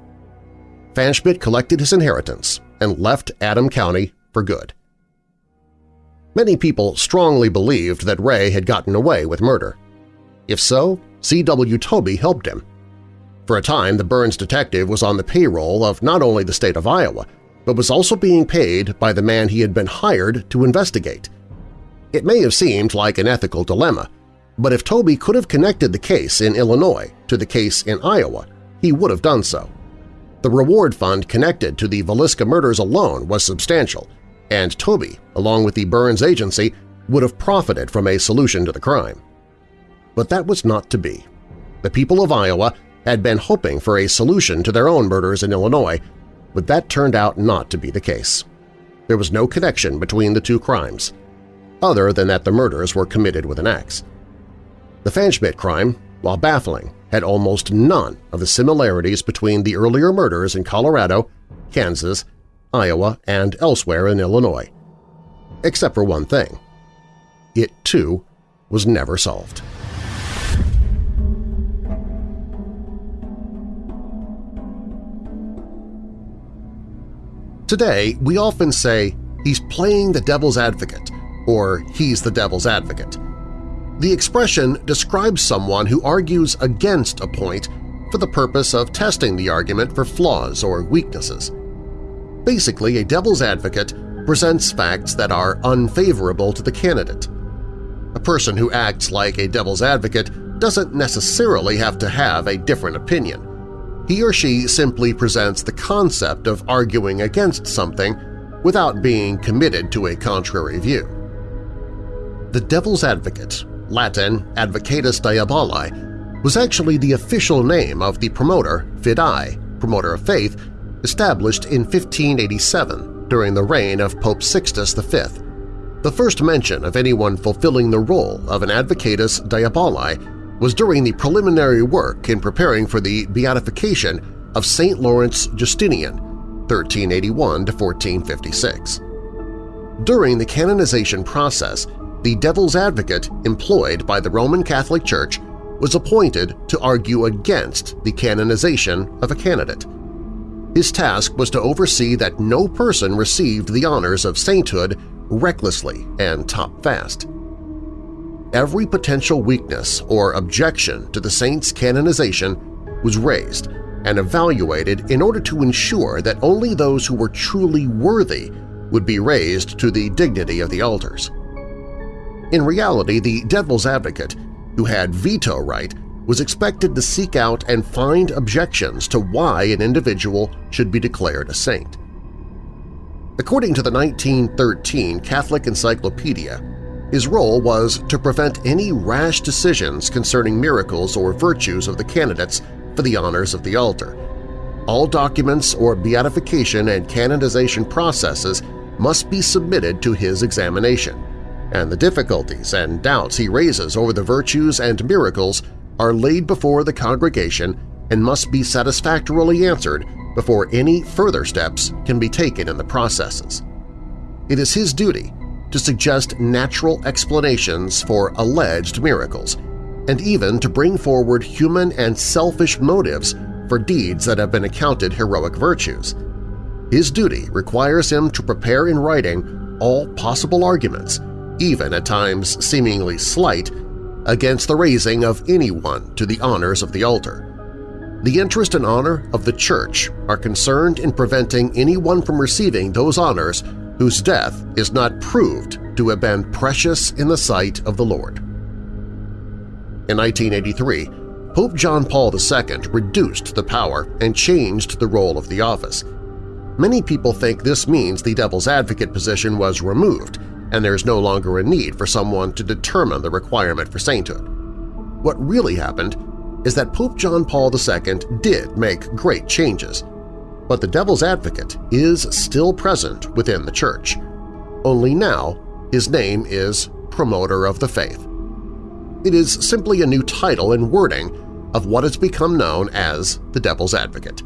Pfanschmidt collected his inheritance and left Adam County for good. Many people strongly believed that Ray had gotten away with murder. If so, C.W. Toby helped him. For a time, the Burns detective was on the payroll of not only the state of Iowa, but was also being paid by the man he had been hired to investigate. It may have seemed like an ethical dilemma, but if Toby could have connected the case in Illinois to the case in Iowa, he would have done so. The reward fund connected to the Villisca murders alone was substantial, and Toby, along with the Burns agency, would have profited from a solution to the crime. But that was not to be. The people of Iowa had been hoping for a solution to their own murders in Illinois, but that turned out not to be the case. There was no connection between the two crimes, other than that the murders were committed with an axe. The Pfanschmidt crime, while baffling, had almost none of the similarities between the earlier murders in Colorado, Kansas, Iowa, and elsewhere in Illinois. Except for one thing. It, too, was never solved. Today, we often say, he's playing the devil's advocate, or he's the devil's advocate. The expression describes someone who argues against a point for the purpose of testing the argument for flaws or weaknesses. Basically, a devil's advocate presents facts that are unfavorable to the candidate. A person who acts like a devil's advocate doesn't necessarily have to have a different opinion. He or she simply presents the concept of arguing against something without being committed to a contrary view. The devil's advocate, Latin Advocatus Diaboli, was actually the official name of the promoter, Fidei, promoter of faith, established in 1587 during the reign of Pope Sixtus V. The first mention of anyone fulfilling the role of an Advocatus Diaboli was during the preliminary work in preparing for the beatification of St. Lawrence Justinian, 1381 to 1456. During the canonization process, the devil's advocate employed by the Roman Catholic Church was appointed to argue against the canonization of a candidate. His task was to oversee that no person received the honors of sainthood recklessly and top-fast. Every potential weakness or objection to the saint's canonization was raised and evaluated in order to ensure that only those who were truly worthy would be raised to the dignity of the altars. In reality, the devil's advocate, who had veto right, was expected to seek out and find objections to why an individual should be declared a saint. According to the 1913 Catholic Encyclopedia, his role was to prevent any rash decisions concerning miracles or virtues of the candidates for the honors of the altar. All documents or beatification and canonization processes must be submitted to his examination, and the difficulties and doubts he raises over the virtues and miracles are laid before the congregation and must be satisfactorily answered before any further steps can be taken in the processes. It is his duty to suggest natural explanations for alleged miracles, and even to bring forward human and selfish motives for deeds that have been accounted heroic virtues – his duty requires him to prepare in writing all possible arguments, even at times seemingly slight, against the raising of anyone to the honors of the altar. The interest and honor of the Church are concerned in preventing anyone from receiving those honors whose death is not proved to have been precious in the sight of the Lord. In 1983, Pope John Paul II reduced the power and changed the role of the office – Many people think this means the devil's advocate position was removed and there is no longer a need for someone to determine the requirement for sainthood. What really happened is that Pope John Paul II did make great changes, but the devil's advocate is still present within the Church. Only now his name is Promoter of the Faith. It is simply a new title and wording of what has become known as the Devil's Advocate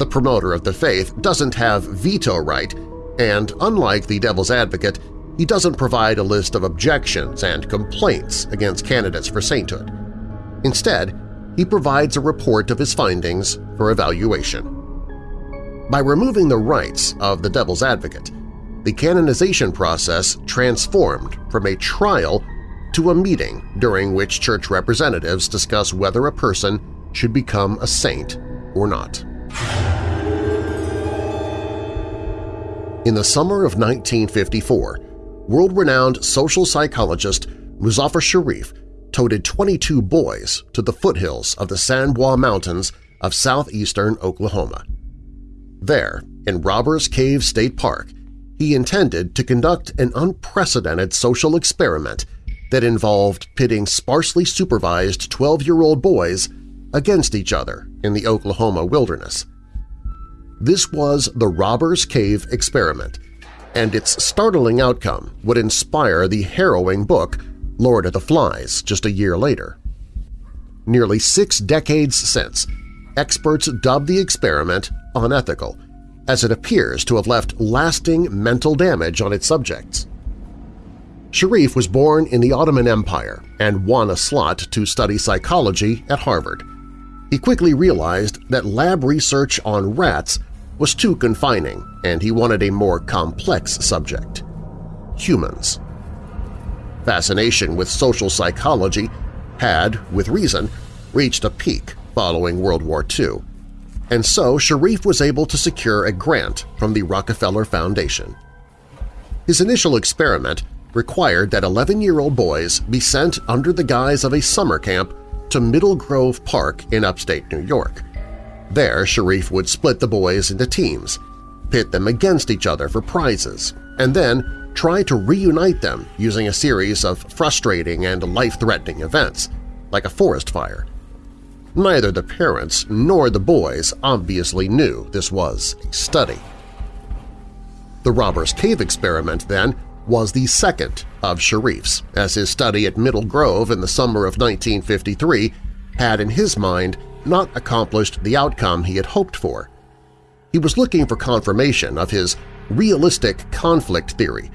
the promoter of the faith doesn't have veto right, and unlike the devil's advocate, he doesn't provide a list of objections and complaints against candidates for sainthood. Instead, he provides a report of his findings for evaluation. By removing the rights of the devil's advocate, the canonization process transformed from a trial to a meeting during which church representatives discuss whether a person should become a saint or not. In the summer of 1954, world-renowned social psychologist Muzafer Sherif toted 22 boys to the foothills of the Sans Bois Mountains of southeastern Oklahoma. There, in Robbers Cave State Park, he intended to conduct an unprecedented social experiment that involved pitting sparsely supervised 12-year-old boys against each other in the Oklahoma wilderness. This was the Robbers Cave experiment, and its startling outcome would inspire the harrowing book Lord of the Flies just a year later. Nearly six decades since, experts dubbed the experiment unethical, as it appears to have left lasting mental damage on its subjects. Sherif was born in the Ottoman Empire and won a slot to study psychology at Harvard he quickly realized that lab research on rats was too confining and he wanted a more complex subject – humans. Fascination with social psychology had, with reason, reached a peak following World War II, and so Sherif was able to secure a grant from the Rockefeller Foundation. His initial experiment required that 11-year-old boys be sent under the guise of a summer camp to Middle Grove Park in upstate New York. There, Sherif would split the boys into teams, pit them against each other for prizes, and then try to reunite them using a series of frustrating and life-threatening events, like a forest fire. Neither the parents nor the boys obviously knew this was a study. The Robbers Cave experiment, then, was the second of Sherif's, as his study at Middle Grove in the summer of 1953 had in his mind not accomplished the outcome he had hoped for. He was looking for confirmation of his realistic conflict theory,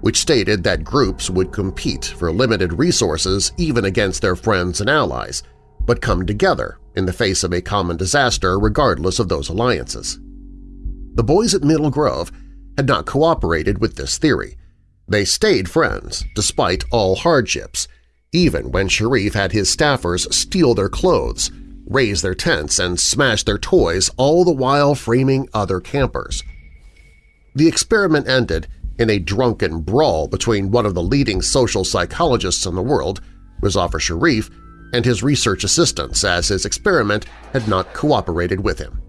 which stated that groups would compete for limited resources even against their friends and allies, but come together in the face of a common disaster regardless of those alliances. The boys at Middle Grove had not cooperated with this theory. They stayed friends despite all hardships, even when Sherif had his staffers steal their clothes, raise their tents, and smash their toys, all the while framing other campers. The experiment ended in a drunken brawl between one of the leading social psychologists in the world, Muzafer Sherif, and his research assistants as his experiment had not cooperated with him.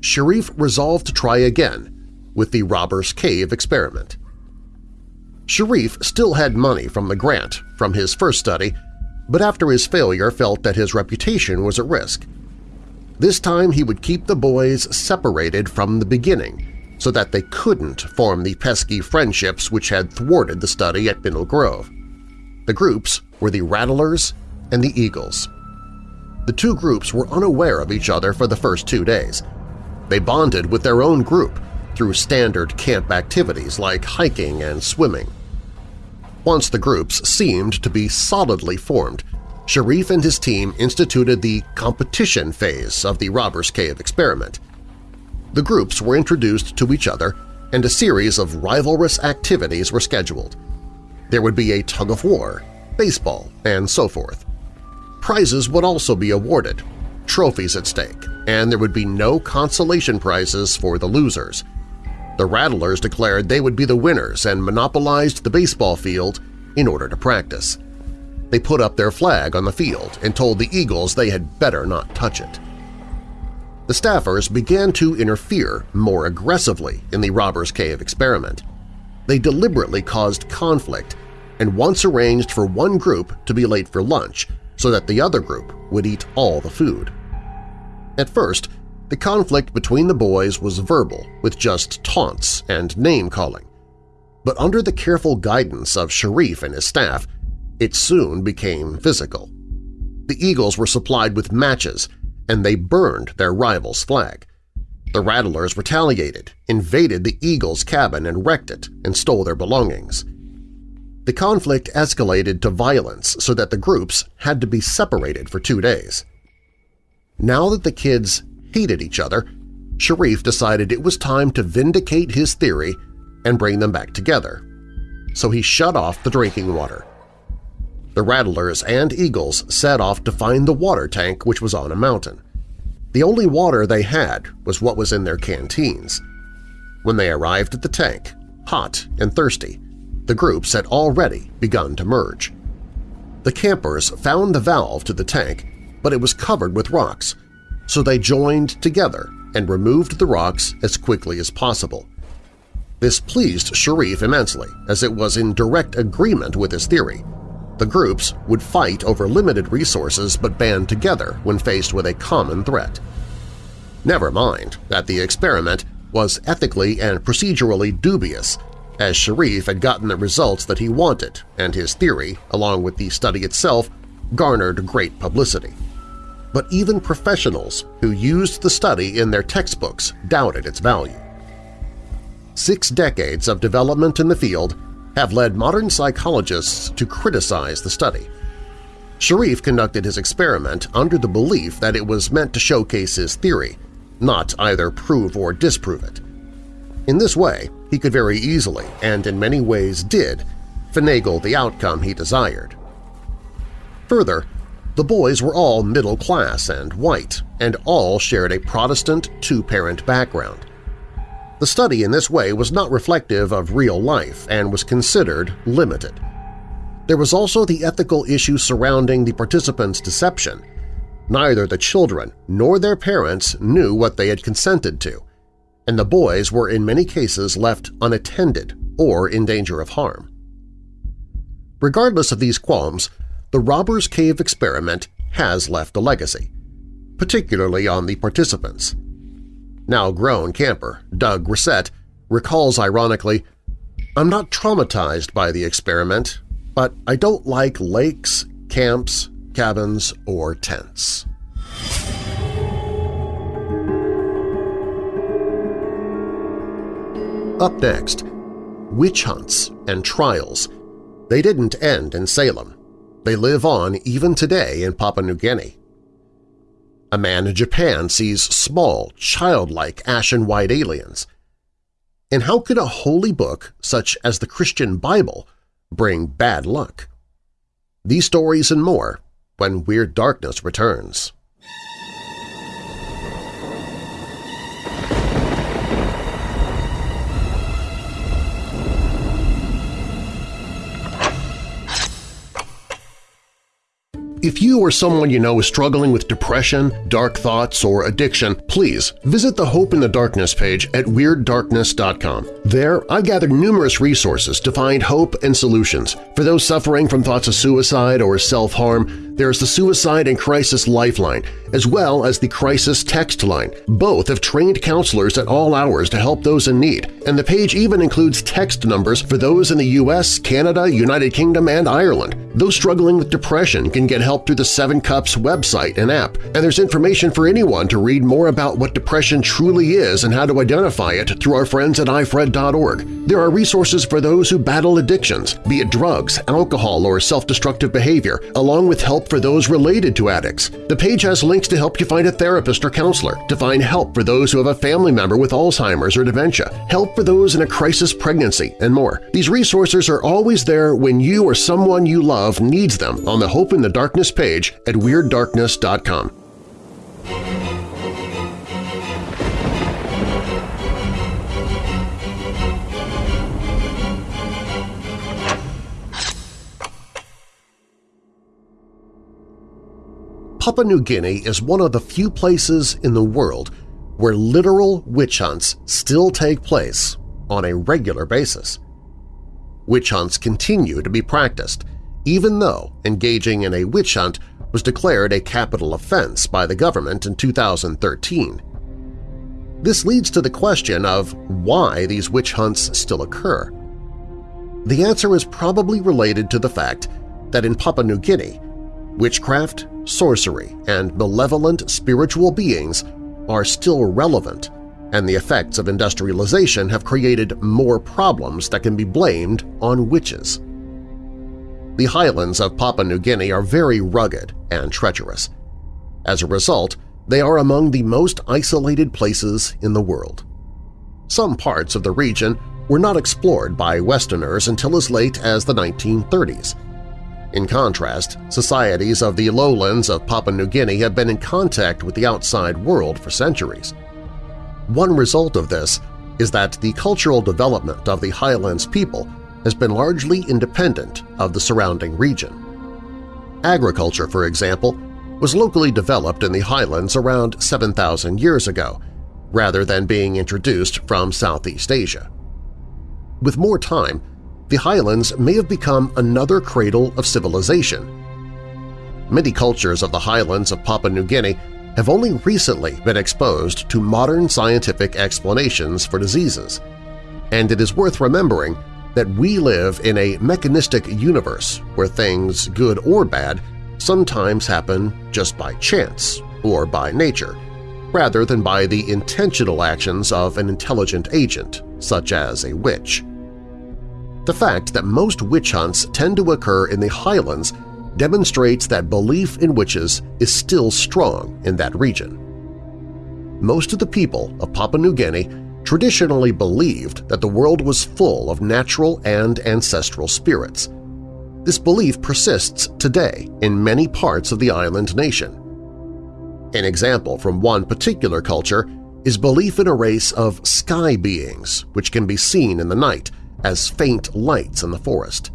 Sherif resolved to try again with the Robber's Cave experiment. Sharif still had money from the grant from his first study, but after his failure felt that his reputation was at risk. This time he would keep the boys separated from the beginning so that they couldn't form the pesky friendships which had thwarted the study at Middle Grove. The groups were the Rattlers and the Eagles. The two groups were unaware of each other for the first two days. They bonded with their own group through standard camp activities like hiking and swimming. Once the groups seemed to be solidly formed, Sherif and his team instituted the competition phase of the Robber's Cave experiment. The groups were introduced to each other and a series of rivalrous activities were scheduled. There would be a tug-of-war, baseball, and so forth. Prizes would also be awarded, trophies at stake, and there would be no consolation prizes for the losers – the Rattlers declared they would be the winners and monopolized the baseball field in order to practice. They put up their flag on the field and told the Eagles they had better not touch it. The staffers began to interfere more aggressively in the Robber's Cave experiment. They deliberately caused conflict and once arranged for one group to be late for lunch so that the other group would eat all the food. At first, the conflict between the boys was verbal, with just taunts and name-calling. But under the careful guidance of Sherif and his staff, it soon became physical. The Eagles were supplied with matches, and they burned their rival's flag. The Rattlers retaliated, invaded the Eagles' cabin and wrecked it and stole their belongings. The conflict escalated to violence so that the groups had to be separated for two days. Now that the kids hated each other, Sherif decided it was time to vindicate his theory and bring them back together. So he shut off the drinking water. The Rattlers and Eagles set off to find the water tank which was on a mountain. The only water they had was what was in their canteens. When they arrived at the tank, hot and thirsty, the groups had already begun to merge. The campers found the valve to the tank, but it was covered with rocks, so they joined together and removed the rocks as quickly as possible. This pleased Sherif immensely, as it was in direct agreement with his theory. The groups would fight over limited resources but band together when faced with a common threat. Never mind that the experiment was ethically and procedurally dubious, as Sherif had gotten the results that he wanted and his theory, along with the study itself, garnered great publicity but even professionals who used the study in their textbooks doubted its value. Six decades of development in the field have led modern psychologists to criticize the study. Sherif conducted his experiment under the belief that it was meant to showcase his theory, not either prove or disprove it. In this way, he could very easily, and in many ways did, finagle the outcome he desired. Further, the boys were all middle class and white, and all shared a Protestant two-parent background. The study in this way was not reflective of real life and was considered limited. There was also the ethical issue surrounding the participants' deception. Neither the children nor their parents knew what they had consented to, and the boys were in many cases left unattended or in danger of harm. Regardless of these qualms, the Robbers Cave experiment has left a legacy, particularly on the participants. Now grown camper Doug Grissett recalls ironically, I'm not traumatized by the experiment, but I don't like lakes, camps, cabins, or tents. Up next, witch hunts and trials. They didn't end in Salem. They live on even today in Papua New Guinea. A man in Japan sees small, childlike ashen-white aliens. And how could a holy book such as the Christian Bible bring bad luck? These stories and more when Weird Darkness returns. If you or someone you know is struggling with depression, dark thoughts, or addiction, please visit the Hope in the Darkness page at WeirdDarkness.com. There, I've gathered numerous resources to find hope and solutions. For those suffering from thoughts of suicide or self-harm, there's the Suicide and Crisis Lifeline, as well as the Crisis Text Line. Both have trained counselors at all hours to help those in need, and the page even includes text numbers for those in the U.S., Canada, United Kingdom, and Ireland. Those struggling with depression can get help through the Seven Cups website and app, and there's information for anyone to read more about what depression truly is and how to identify it through our friends at ifred.org. There are resources for those who battle addictions, be it drugs, alcohol, or self-destructive behavior, along with help for those related to addicts. The page has links to help you find a therapist or counselor, to find help for those who have a family member with Alzheimer's or dementia, help for those in a crisis pregnancy, and more. These resources are always there when you or someone you love needs them on the Hope in the Darkness page at WeirdDarkness.com. Papua New Guinea is one of the few places in the world where literal witch hunts still take place on a regular basis. Witch hunts continue to be practiced, even though engaging in a witch hunt was declared a capital offense by the government in 2013. This leads to the question of why these witch hunts still occur. The answer is probably related to the fact that in Papua New Guinea, witchcraft, sorcery, and malevolent spiritual beings are still relevant, and the effects of industrialization have created more problems that can be blamed on witches. The highlands of Papua New Guinea are very rugged and treacherous. As a result, they are among the most isolated places in the world. Some parts of the region were not explored by Westerners until as late as the 1930s, in contrast, societies of the lowlands of Papua New Guinea have been in contact with the outside world for centuries. One result of this is that the cultural development of the highlands people has been largely independent of the surrounding region. Agriculture, for example, was locally developed in the highlands around 7,000 years ago, rather than being introduced from Southeast Asia. With more time, the highlands may have become another cradle of civilization. Many cultures of the highlands of Papua New Guinea have only recently been exposed to modern scientific explanations for diseases, and it is worth remembering that we live in a mechanistic universe where things, good or bad, sometimes happen just by chance or by nature, rather than by the intentional actions of an intelligent agent, such as a witch. The fact that most witch hunts tend to occur in the highlands demonstrates that belief in witches is still strong in that region. Most of the people of Papua New Guinea traditionally believed that the world was full of natural and ancestral spirits. This belief persists today in many parts of the island nation. An example from one particular culture is belief in a race of sky beings which can be seen in the night as faint lights in the forest.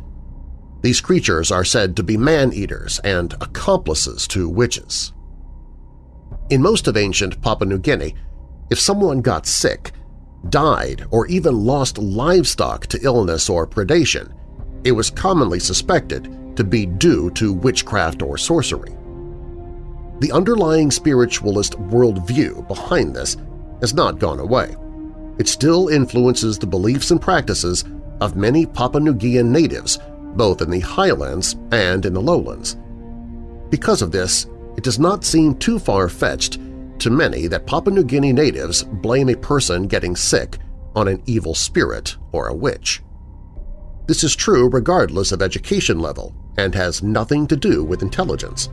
These creatures are said to be man-eaters and accomplices to witches. In most of ancient Papua New Guinea, if someone got sick, died, or even lost livestock to illness or predation, it was commonly suspected to be due to witchcraft or sorcery. The underlying spiritualist worldview behind this has not gone away. It still influences the beliefs and practices of many Papua New Guinean natives, both in the highlands and in the lowlands. Because of this, it does not seem too far-fetched to many that Papua New Guinea natives blame a person getting sick on an evil spirit or a witch. This is true regardless of education level and has nothing to do with intelligence.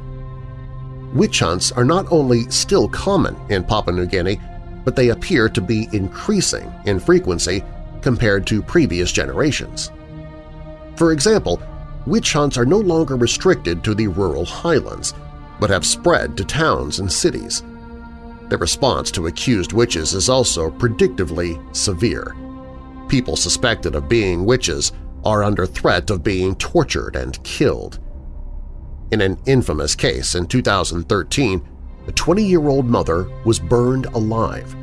Witch hunts are not only still common in Papua New Guinea, but they appear to be increasing in frequency compared to previous generations. For example, witch hunts are no longer restricted to the rural highlands, but have spread to towns and cities. The response to accused witches is also predictably severe. People suspected of being witches are under threat of being tortured and killed. In an infamous case in 2013, a 20-year-old mother was burned alive.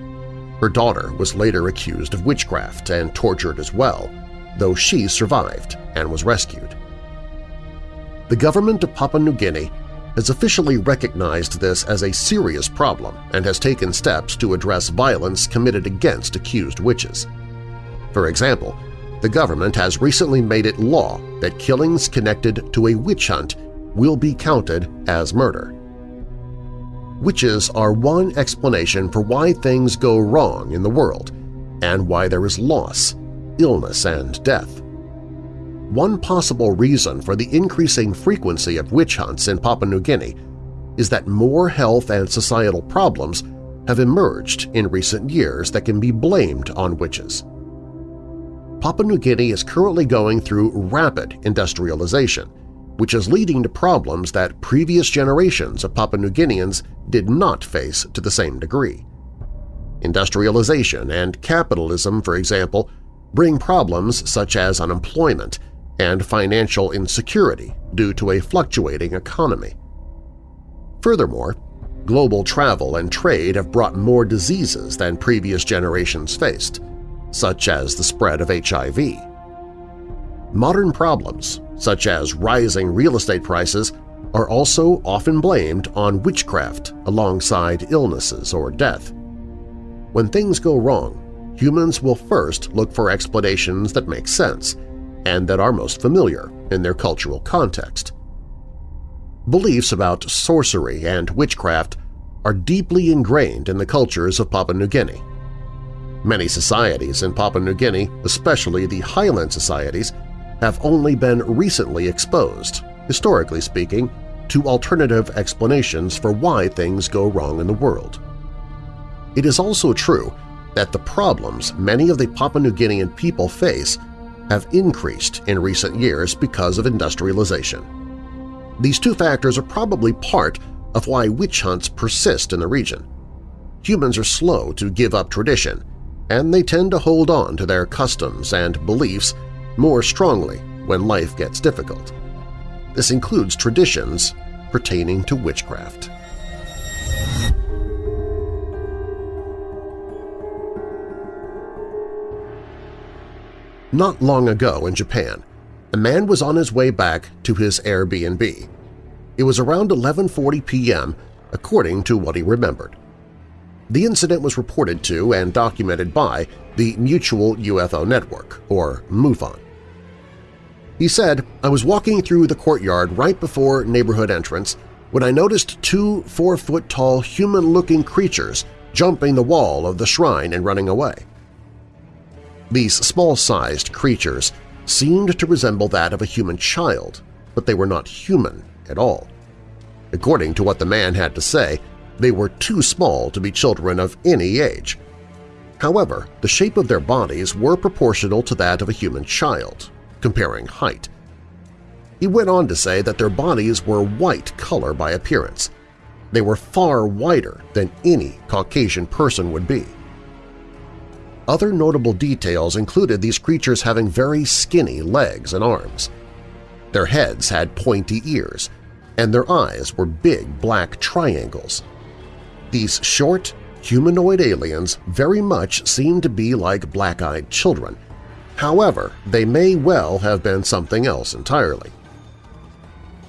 Her daughter was later accused of witchcraft and tortured as well, though she survived and was rescued. The government of Papua New Guinea has officially recognized this as a serious problem and has taken steps to address violence committed against accused witches. For example, the government has recently made it law that killings connected to a witch hunt will be counted as murder. Witches are one explanation for why things go wrong in the world and why there is loss, illness, and death. One possible reason for the increasing frequency of witch hunts in Papua New Guinea is that more health and societal problems have emerged in recent years that can be blamed on witches. Papua New Guinea is currently going through rapid industrialization, which is leading to problems that previous generations of Papua New Guineans did not face to the same degree. Industrialization and capitalism, for example, bring problems such as unemployment and financial insecurity due to a fluctuating economy. Furthermore, global travel and trade have brought more diseases than previous generations faced, such as the spread of HIV. Modern problems, such as rising real estate prices, are also often blamed on witchcraft alongside illnesses or death. When things go wrong, humans will first look for explanations that make sense and that are most familiar in their cultural context. Beliefs about sorcery and witchcraft are deeply ingrained in the cultures of Papua New Guinea. Many societies in Papua New Guinea, especially the highland societies, have only been recently exposed, historically speaking, to alternative explanations for why things go wrong in the world. It is also true that the problems many of the Papua New Guinean people face have increased in recent years because of industrialization. These two factors are probably part of why witch hunts persist in the region. Humans are slow to give up tradition, and they tend to hold on to their customs and beliefs more strongly when life gets difficult. This includes traditions pertaining to witchcraft. Not long ago in Japan, a man was on his way back to his Airbnb. It was around 11.40 p.m. according to what he remembered. The incident was reported to and documented by the Mutual UFO Network, or MUFON. He said, I was walking through the courtyard right before neighborhood entrance when I noticed two four-foot-tall human-looking creatures jumping the wall of the shrine and running away. These small-sized creatures seemed to resemble that of a human child, but they were not human at all. According to what the man had to say, they were too small to be children of any age. However, the shape of their bodies were proportional to that of a human child, comparing height. He went on to say that their bodies were white color by appearance. They were far whiter than any Caucasian person would be. Other notable details included these creatures having very skinny legs and arms. Their heads had pointy ears, and their eyes were big black triangles. These short, humanoid aliens very much seemed to be like black-eyed children, However, they may well have been something else entirely.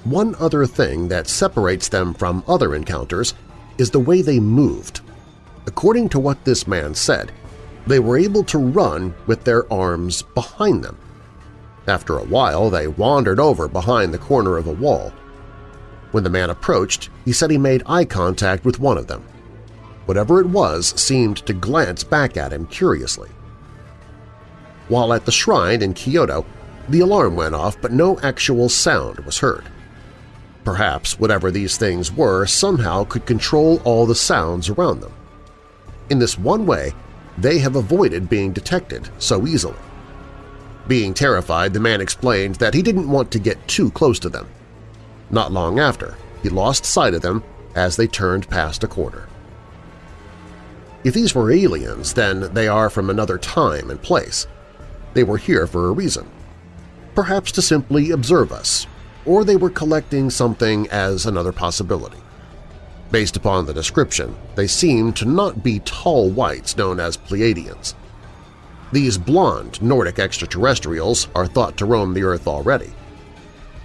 One other thing that separates them from other encounters is the way they moved. According to what this man said, they were able to run with their arms behind them, After a while, they wandered over behind the corner of a wall. When the man approached, he said he made eye contact with one of them. Whatever it was seemed to glance back at him curiously. While at the shrine in Kyoto, the alarm went off but no actual sound was heard. Perhaps whatever these things were somehow could control all the sounds around them. In this one way, they have avoided being detected so easily. Being terrified, the man explained that he didn't want to get too close to them. Not long after, he lost sight of them as they turned past a corner. If these were aliens, then they are from another time and place. They were here for a reason. Perhaps to simply observe us, or they were collecting something as another possibility. Based upon the description, they seem to not be tall whites known as Pleiadians. These blond Nordic extraterrestrials are thought to roam the Earth already.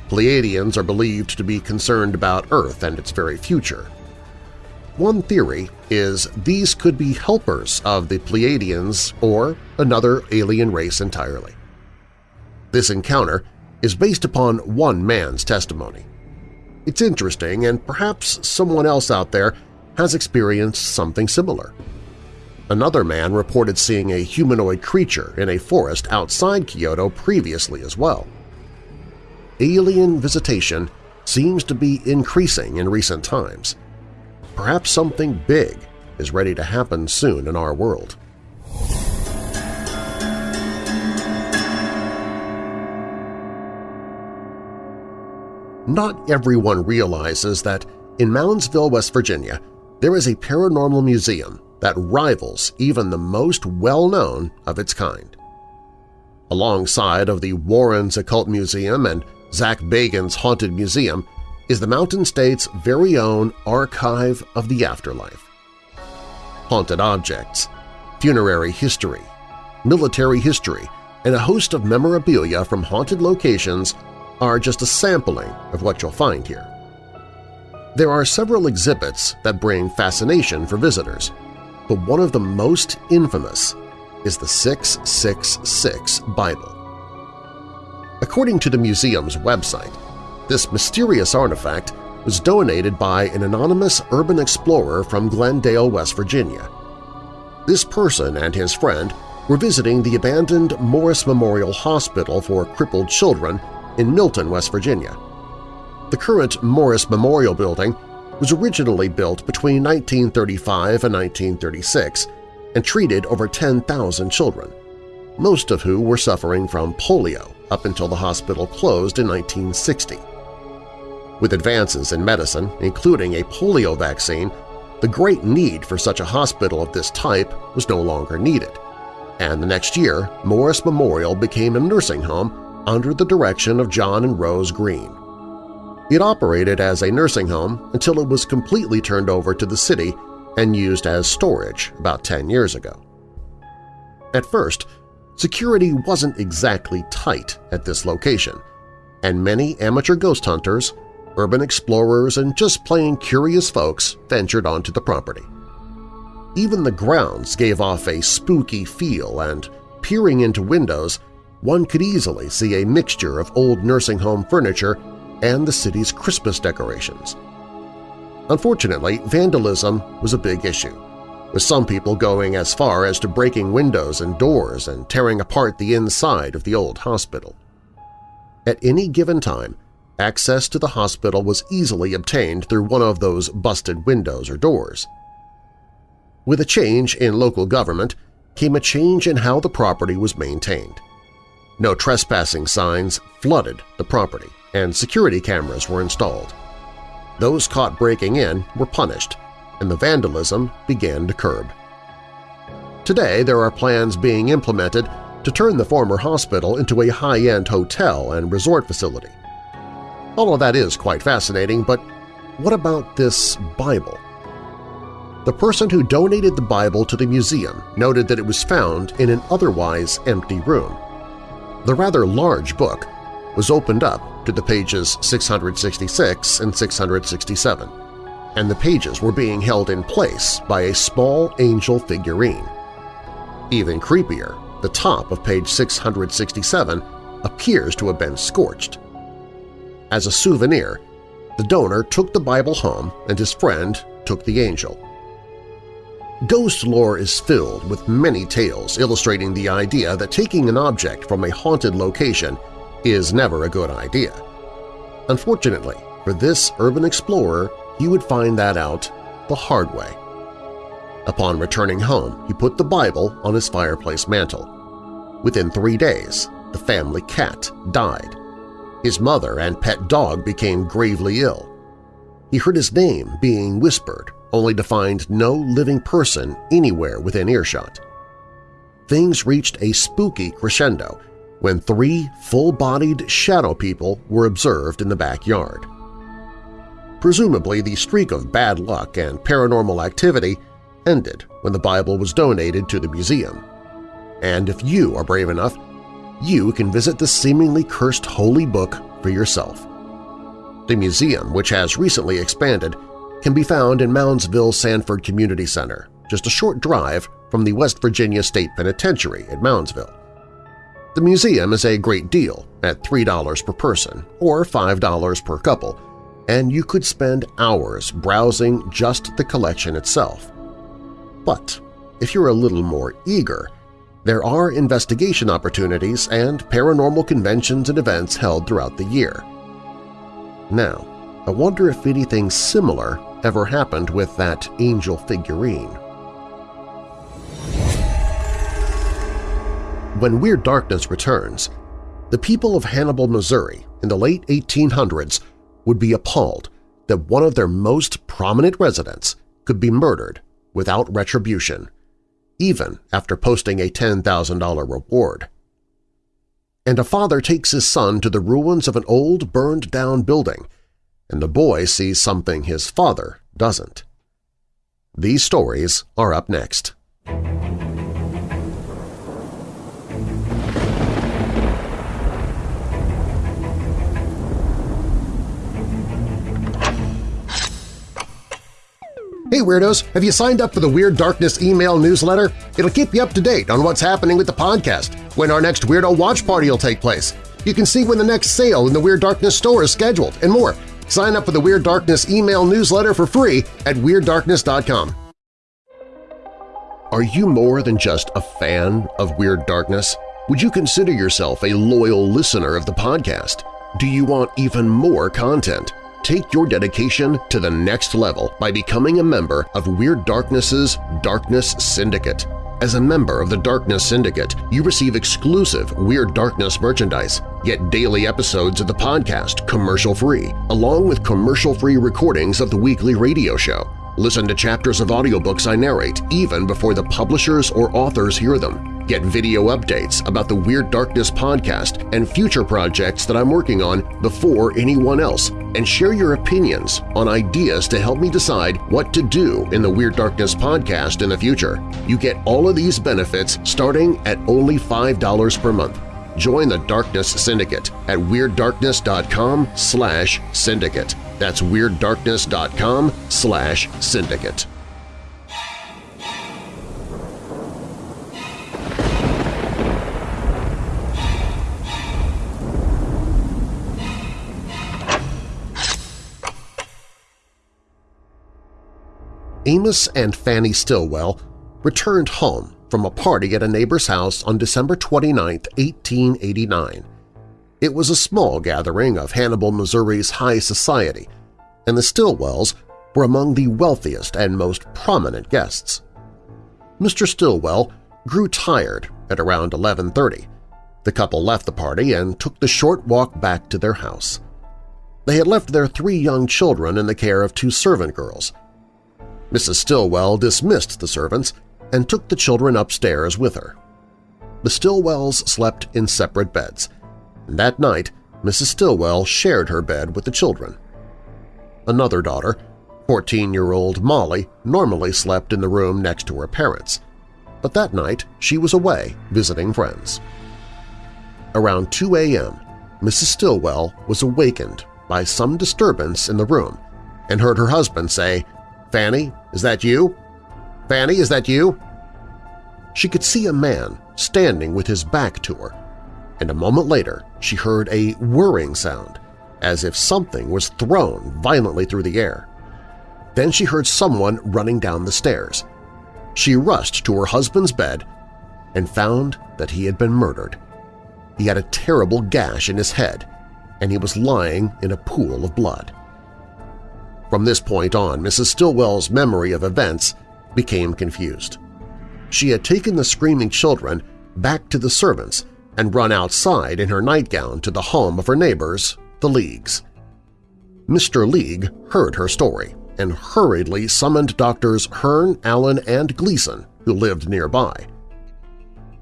Pleiadians are believed to be concerned about Earth and its very future. One theory is these could be helpers of the Pleiadians or another alien race entirely. This encounter is based upon one man's testimony. It's interesting and perhaps someone else out there has experienced something similar. Another man reported seeing a humanoid creature in a forest outside Kyoto previously as well. Alien visitation seems to be increasing in recent times. Perhaps something big is ready to happen soon in our world. Not everyone realizes that in Moundsville, West Virginia, there is a paranormal museum that rivals even the most well-known of its kind. Alongside of the Warrens Occult Museum and Zach Bagans' Haunted Museum is the Mountain State's very own Archive of the Afterlife. Haunted objects, funerary history, military history, and a host of memorabilia from haunted locations are just a sampling of what you'll find here. There are several exhibits that bring fascination for visitors, but one of the most infamous is the 666 Bible. According to the museum's website, this mysterious artifact was donated by an anonymous urban explorer from Glendale, West Virginia. This person and his friend were visiting the abandoned Morris Memorial Hospital for Crippled Children in Milton, West Virginia. The current Morris Memorial Building was originally built between 1935 and 1936 and treated over 10,000 children, most of who were suffering from polio up until the hospital closed in 1960. With advances in medicine, including a polio vaccine, the great need for such a hospital of this type was no longer needed, and the next year Morris Memorial became a nursing home under the direction of John and Rose Green. It operated as a nursing home until it was completely turned over to the city and used as storage about 10 years ago. At first, security wasn't exactly tight at this location, and many amateur ghost hunters, urban explorers, and just plain curious folks ventured onto the property. Even the grounds gave off a spooky feel and, peering into windows, one could easily see a mixture of old nursing home furniture and the city's Christmas decorations. Unfortunately, vandalism was a big issue, with some people going as far as to breaking windows and doors and tearing apart the inside of the old hospital. At any given time, access to the hospital was easily obtained through one of those busted windows or doors. With a change in local government came a change in how the property was maintained. No trespassing signs flooded the property, and security cameras were installed. Those caught breaking in were punished, and the vandalism began to curb. Today there are plans being implemented to turn the former hospital into a high-end hotel and resort facility. All of that is quite fascinating, but what about this Bible? The person who donated the Bible to the museum noted that it was found in an otherwise empty room. The rather large book was opened up to the pages 666 and 667, and the pages were being held in place by a small angel figurine. Even creepier, the top of page 667 appears to have been scorched. As a souvenir, the donor took the Bible home and his friend took the angel. Ghost lore is filled with many tales illustrating the idea that taking an object from a haunted location is never a good idea. Unfortunately, for this urban explorer, he would find that out the hard way. Upon returning home, he put the Bible on his fireplace mantel. Within three days, the family cat died. His mother and pet dog became gravely ill. He heard his name being whispered, only to find no living person anywhere within earshot. Things reached a spooky crescendo when three full-bodied shadow people were observed in the backyard. Presumably, the streak of bad luck and paranormal activity ended when the Bible was donated to the museum. And if you are brave enough, you can visit the seemingly cursed holy book for yourself. The museum, which has recently expanded, can be found in Moundsville Sanford Community Center, just a short drive from the West Virginia State Penitentiary at Moundsville. The museum is a great deal at $3 per person or $5 per couple, and you could spend hours browsing just the collection itself. But if you're a little more eager, there are investigation opportunities and paranormal conventions and events held throughout the year. Now, I wonder if anything similar ever happened with that angel figurine. When Weird Darkness returns, the people of Hannibal, Missouri in the late 1800s would be appalled that one of their most prominent residents could be murdered without retribution, even after posting a $10,000 reward. And a father takes his son to the ruins of an old burned-down building, and the boy sees something his father doesn't. These stories are up next. Hey Weirdos! Have you signed up for the Weird Darkness email newsletter? It'll keep you up to date on what's happening with the podcast, when our next Weirdo Watch Party will take place. You can see when the next sale in the Weird Darkness store is scheduled, and more. Sign up for the Weird Darkness email newsletter for free at WeirdDarkness.com. Are you more than just a fan of Weird Darkness? Would you consider yourself a loyal listener of the podcast? Do you want even more content? Take your dedication to the next level by becoming a member of Weird Darkness's Darkness Syndicate. As a member of the Darkness Syndicate, you receive exclusive Weird Darkness merchandise, get daily episodes of the podcast commercial-free, along with commercial-free recordings of the weekly radio show. Listen to chapters of audiobooks I narrate even before the publishers or authors hear them. Get video updates about the Weird Darkness podcast and future projects that I'm working on before anyone else, and share your opinions on ideas to help me decide what to do in the Weird Darkness podcast in the future. You get all of these benefits starting at only $5 per month. Join the Darkness Syndicate at WeirdDarkness.com slash syndicate. That's WeirdDarkness.com slash syndicate. Amos and Fanny Stillwell returned home from a party at a neighbor's house on December 29, 1889. It was a small gathering of Hannibal, Missouri's high society, and the Stillwells were among the wealthiest and most prominent guests. Mr. Stillwell grew tired at around 11.30. The couple left the party and took the short walk back to their house. They had left their three young children in the care of two servant girls. Mrs. Stillwell dismissed the servants and took the children upstairs with her. The Stillwells slept in separate beds, that night Mrs. Stillwell shared her bed with the children. Another daughter, 14-year-old Molly, normally slept in the room next to her parents, but that night she was away visiting friends. Around 2 a.m., Mrs. Stillwell was awakened by some disturbance in the room and heard her husband say, Fanny, is that you? Fanny, is that you? She could see a man standing with his back to her. and a moment later she heard a whirring sound, as if something was thrown violently through the air. Then she heard someone running down the stairs. She rushed to her husband's bed and found that he had been murdered. He had a terrible gash in his head, and he was lying in a pool of blood. From this point on, Mrs. Stillwell's memory of events became confused. She had taken the screaming children back to the servants and run outside in her nightgown to the home of her neighbors, the Leagues. Mr. League heard her story and hurriedly summoned doctors Hearn, Allen, and Gleason, who lived nearby.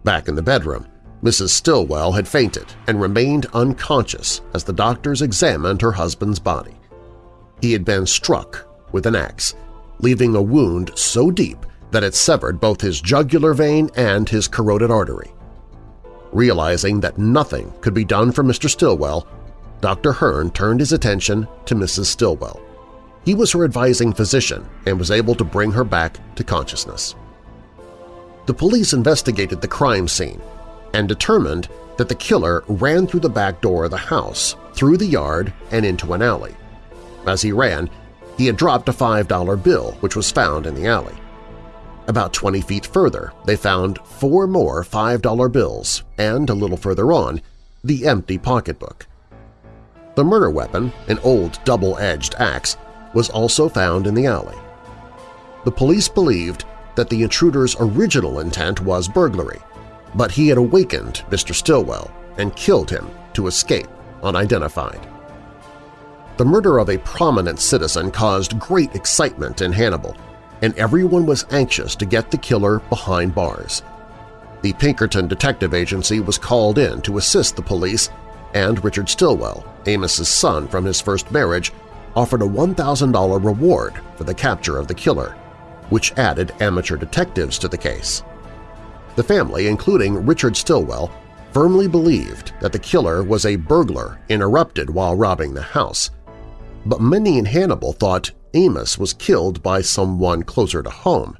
Back in the bedroom, Mrs. Stillwell had fainted and remained unconscious as the doctors examined her husband's body. He had been struck with an axe, leaving a wound so deep that it severed both his jugular vein and his carotid artery. Realizing that nothing could be done for Mr. Stillwell, Dr. Hearn turned his attention to Mrs. Stillwell. He was her advising physician and was able to bring her back to consciousness. The police investigated the crime scene and determined that the killer ran through the back door of the house, through the yard, and into an alley. As he ran, he had dropped a $5 bill which was found in the alley. About 20 feet further, they found four more $5 bills and, a little further on, the empty pocketbook. The murder weapon, an old double-edged axe, was also found in the alley. The police believed that the intruder's original intent was burglary, but he had awakened Mr. Stillwell and killed him to escape unidentified. The murder of a prominent citizen caused great excitement in Hannibal, and everyone was anxious to get the killer behind bars. The Pinkerton Detective Agency was called in to assist the police, and Richard Stillwell, Amos's son from his first marriage, offered a $1,000 reward for the capture of the killer, which added amateur detectives to the case. The family, including Richard Stillwell, firmly believed that the killer was a burglar interrupted while robbing the house, but many in Hannibal thought Amos was killed by someone closer to home.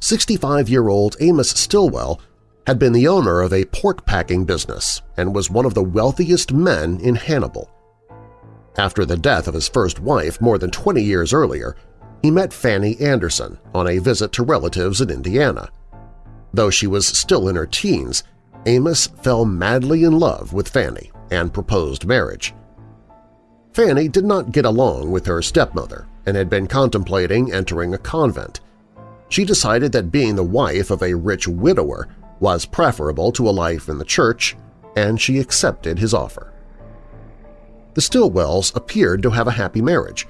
65-year-old Amos Stillwell had been the owner of a pork-packing business and was one of the wealthiest men in Hannibal. After the death of his first wife more than 20 years earlier, he met Fanny Anderson on a visit to relatives in Indiana. Though she was still in her teens, Amos fell madly in love with Fanny and proposed marriage. Fanny did not get along with her stepmother and had been contemplating entering a convent. She decided that being the wife of a rich widower was preferable to a life in the church, and she accepted his offer. The Stillwells appeared to have a happy marriage,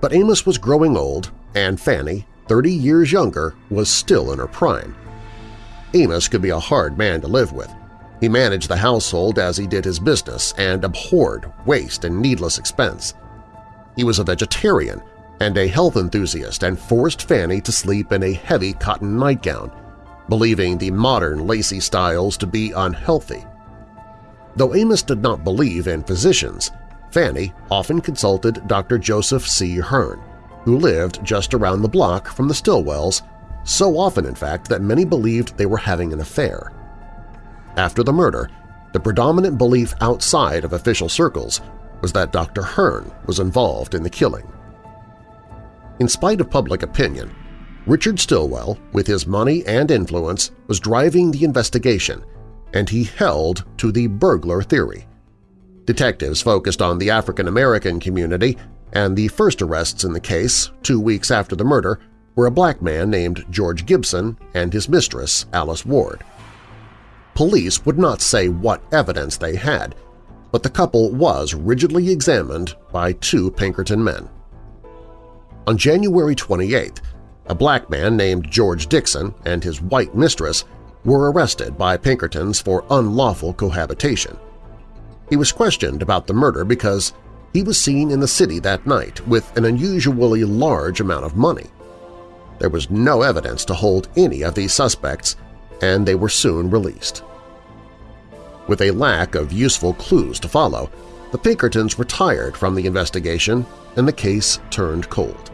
but Amos was growing old and Fanny, 30 years younger, was still in her prime. Amos could be a hard man to live with. He managed the household as he did his business and abhorred waste and needless expense. He was a vegetarian and a health enthusiast and forced Fanny to sleep in a heavy cotton nightgown, believing the modern lacy styles to be unhealthy. Though Amos did not believe in physicians, Fanny often consulted Dr. Joseph C. Hearn, who lived just around the block from the Stillwells, so often in fact that many believed they were having an affair. After the murder, the predominant belief outside of official circles was that Dr. Hearn was involved in the killing. In spite of public opinion, Richard Stillwell, with his money and influence, was driving the investigation, and he held to the burglar theory. Detectives focused on the African-American community, and the first arrests in the case, two weeks after the murder, were a black man named George Gibson and his mistress, Alice Ward. Police would not say what evidence they had, but the couple was rigidly examined by two Pinkerton men. On January 28th, a black man named George Dixon and his white mistress were arrested by Pinkertons for unlawful cohabitation. He was questioned about the murder because he was seen in the city that night with an unusually large amount of money. There was no evidence to hold any of these suspects, and they were soon released. With a lack of useful clues to follow, the Pinkertons retired from the investigation and the case turned cold.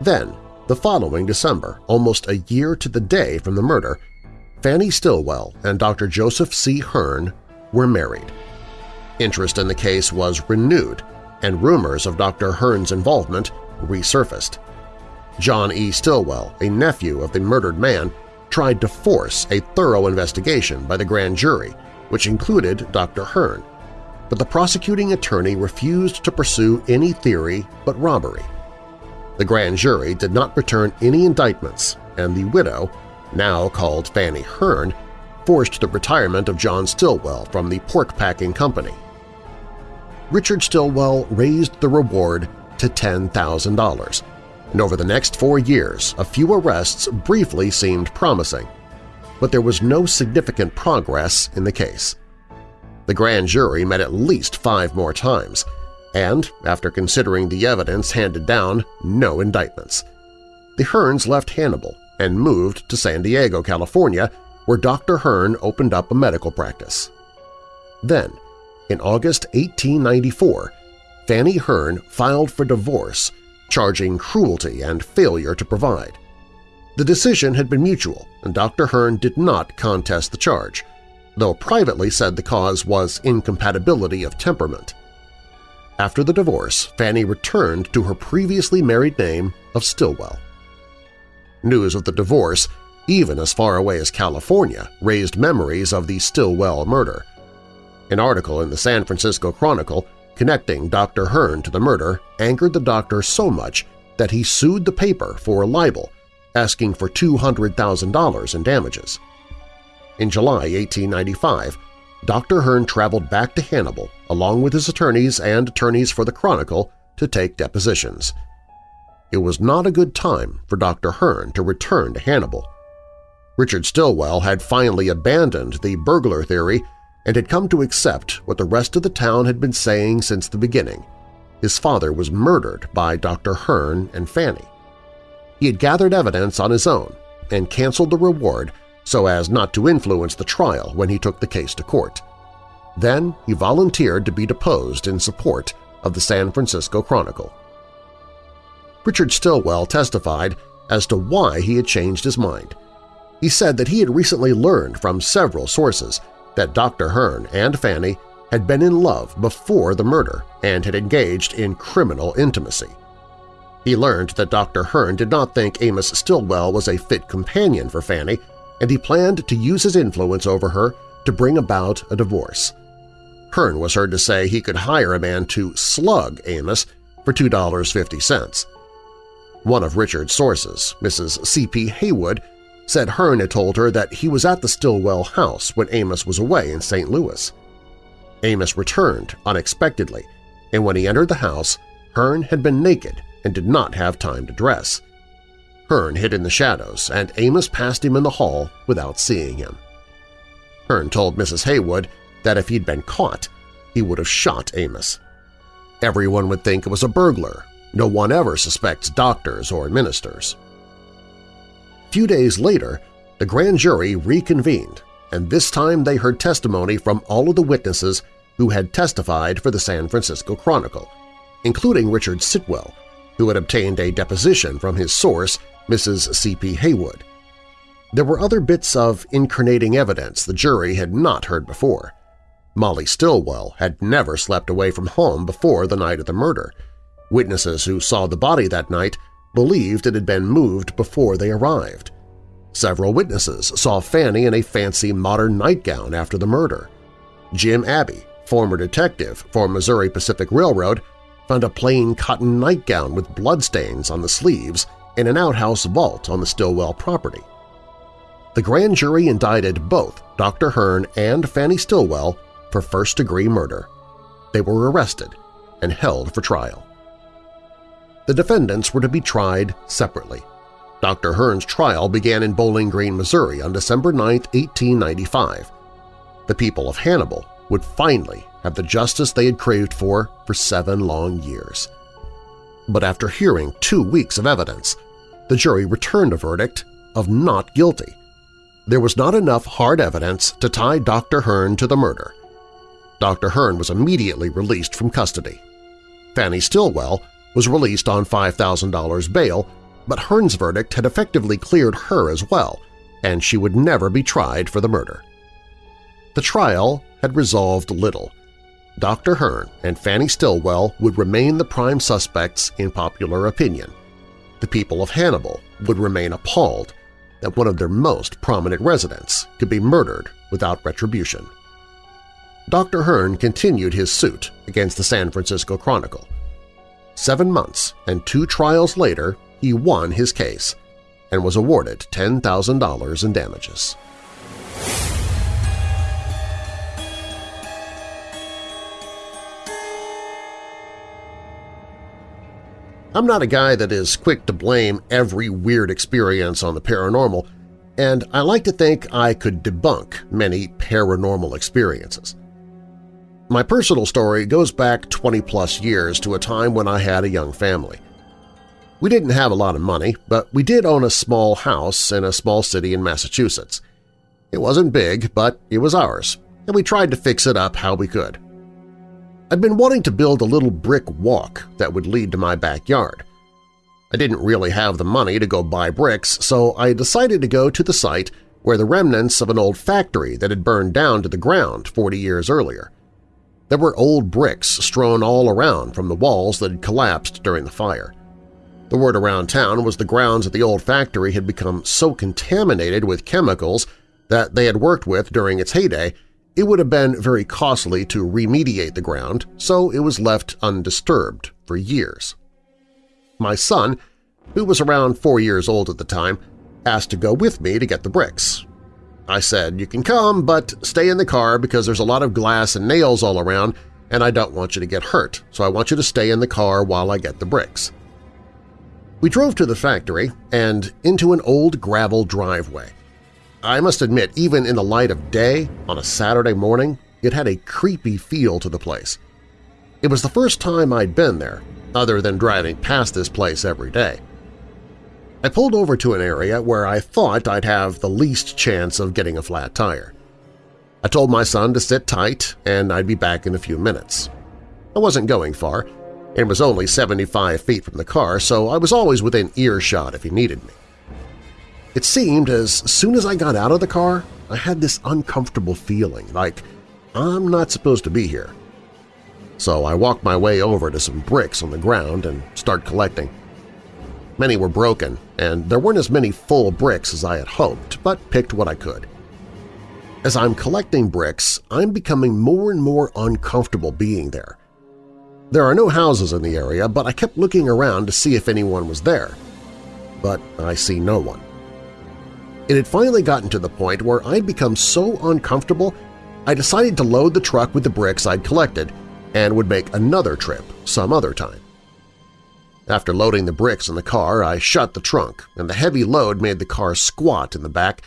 Then, the following December, almost a year to the day from the murder, Fanny Stillwell and Dr. Joseph C. Hearn were married. Interest in the case was renewed, and rumors of Dr. Hearn's involvement resurfaced. John E. Stillwell, a nephew of the murdered man, tried to force a thorough investigation by the grand jury, which included Dr. Hearn, but the prosecuting attorney refused to pursue any theory but robbery. The grand jury did not return any indictments, and the widow, now called Fanny Hearn, forced the retirement of John Stillwell from the pork packing company. Richard Stillwell raised the reward to $10,000, and over the next four years a few arrests briefly seemed promising, but there was no significant progress in the case. The grand jury met at least five more times, and, after considering the evidence handed down, no indictments. The Hearns left Hannibal and moved to San Diego, California, where Dr. Hearn opened up a medical practice. Then, in August 1894, Fanny Hearn filed for divorce, charging cruelty and failure to provide. The decision had been mutual, and Dr. Hearn did not contest the charge, though privately said the cause was incompatibility of temperament. After the divorce, Fanny returned to her previously married name of Stillwell. News of the divorce, even as far away as California, raised memories of the Stillwell murder. An article in the San Francisco Chronicle connecting Dr. Hearn to the murder angered the doctor so much that he sued the paper for libel, asking for $200,000 in damages. In July 1895, Dr. Hearn traveled back to Hannibal along with his attorneys and attorneys for the Chronicle to take depositions. It was not a good time for Dr. Hearn to return to Hannibal. Richard Stillwell had finally abandoned the burglar theory and had come to accept what the rest of the town had been saying since the beginning. His father was murdered by Dr. Hearn and Fanny. He had gathered evidence on his own and canceled the reward so as not to influence the trial when he took the case to court. Then he volunteered to be deposed in support of the San Francisco Chronicle. Richard Stillwell testified as to why he had changed his mind. He said that he had recently learned from several sources that Dr. Hearn and Fanny had been in love before the murder and had engaged in criminal intimacy. He learned that Dr. Hearn did not think Amos Stillwell was a fit companion for Fanny and he planned to use his influence over her to bring about a divorce. Hearn was heard to say he could hire a man to slug Amos for $2.50. One of Richard's sources, Mrs. C.P. Haywood, said Hearn had told her that he was at the Stillwell house when Amos was away in St. Louis. Amos returned unexpectedly, and when he entered the house, Hearn had been naked and did not have time to dress. Hearn hid in the shadows, and Amos passed him in the hall without seeing him. Hearn told Mrs. Haywood that if he'd been caught, he would have shot Amos. Everyone would think it was a burglar. No one ever suspects doctors or ministers. Few days later, the grand jury reconvened, and this time they heard testimony from all of the witnesses who had testified for the San Francisco Chronicle, including Richard Stillwell, who had obtained a deposition from his source Mrs. C.P. Haywood. There were other bits of incriminating evidence the jury had not heard before. Molly Stillwell had never slept away from home before the night of the murder. Witnesses who saw the body that night believed it had been moved before they arrived. Several witnesses saw Fanny in a fancy modern nightgown after the murder. Jim Abbey, former detective for Missouri Pacific Railroad, found a plain cotton nightgown with bloodstains on the sleeves in an outhouse vault on the Stillwell property. The grand jury indicted both Dr. Hearn and Fanny Stillwell for first-degree murder. They were arrested and held for trial. The defendants were to be tried separately. Dr. Hearn's trial began in Bowling Green, Missouri on December 9, 1895. The people of Hannibal would finally have the justice they had craved for for seven long years but after hearing two weeks of evidence, the jury returned a verdict of not guilty. There was not enough hard evidence to tie Dr. Hearn to the murder. Dr. Hearn was immediately released from custody. Fanny Stillwell was released on $5,000 bail, but Hearn's verdict had effectively cleared her as well, and she would never be tried for the murder. The trial had resolved little. Dr. Hearn and Fanny Stillwell would remain the prime suspects in popular opinion. The people of Hannibal would remain appalled that one of their most prominent residents could be murdered without retribution. Dr. Hearn continued his suit against the San Francisco Chronicle. Seven months and two trials later, he won his case and was awarded $10,000 in damages. I'm not a guy that is quick to blame every weird experience on the paranormal, and I like to think I could debunk many paranormal experiences. My personal story goes back 20-plus years to a time when I had a young family. We didn't have a lot of money, but we did own a small house in a small city in Massachusetts. It wasn't big, but it was ours, and we tried to fix it up how we could. I'd been wanting to build a little brick walk that would lead to my backyard. I didn't really have the money to go buy bricks, so I decided to go to the site where the remnants of an old factory that had burned down to the ground 40 years earlier. There were old bricks strewn all around from the walls that had collapsed during the fire. The word around town was the grounds at the old factory had become so contaminated with chemicals that they had worked with during its heyday it would have been very costly to remediate the ground, so it was left undisturbed for years. My son, who was around four years old at the time, asked to go with me to get the bricks. I said, you can come, but stay in the car because there's a lot of glass and nails all around and I don't want you to get hurt, so I want you to stay in the car while I get the bricks. We drove to the factory and into an old gravel driveway. I must admit, even in the light of day on a Saturday morning, it had a creepy feel to the place. It was the first time I'd been there, other than driving past this place every day. I pulled over to an area where I thought I'd have the least chance of getting a flat tire. I told my son to sit tight and I'd be back in a few minutes. I wasn't going far, and was only 75 feet from the car, so I was always within earshot if he needed me. It seemed as soon as I got out of the car, I had this uncomfortable feeling, like I'm not supposed to be here. So I walked my way over to some bricks on the ground and started collecting. Many were broken, and there weren't as many full bricks as I had hoped, but picked what I could. As I'm collecting bricks, I'm becoming more and more uncomfortable being there. There are no houses in the area, but I kept looking around to see if anyone was there. But I see no one. It had finally gotten to the point where I'd become so uncomfortable I decided to load the truck with the bricks I'd collected and would make another trip some other time. After loading the bricks in the car, I shut the trunk, and the heavy load made the car squat in the back,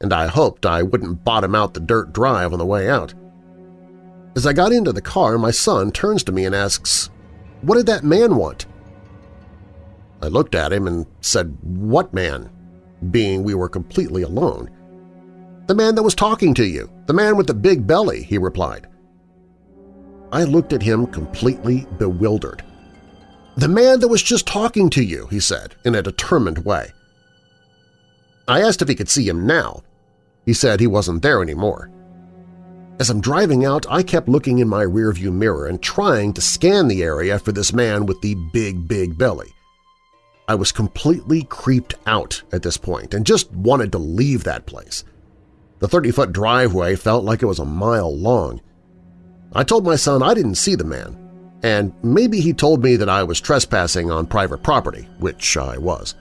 and I hoped I wouldn't bottom out the dirt drive on the way out. As I got into the car, my son turns to me and asks, "'What did that man want?' I looked at him and said, "'What man?' being we were completely alone. "'The man that was talking to you, the man with the big belly,' he replied. I looked at him completely bewildered. "'The man that was just talking to you,' he said in a determined way. I asked if he could see him now. He said he wasn't there anymore. As I'm driving out, I kept looking in my rearview mirror and trying to scan the area for this man with the big, big belly. I was completely creeped out at this point and just wanted to leave that place. The 30-foot driveway felt like it was a mile long. I told my son I didn't see the man, and maybe he told me that I was trespassing on private property, which I was.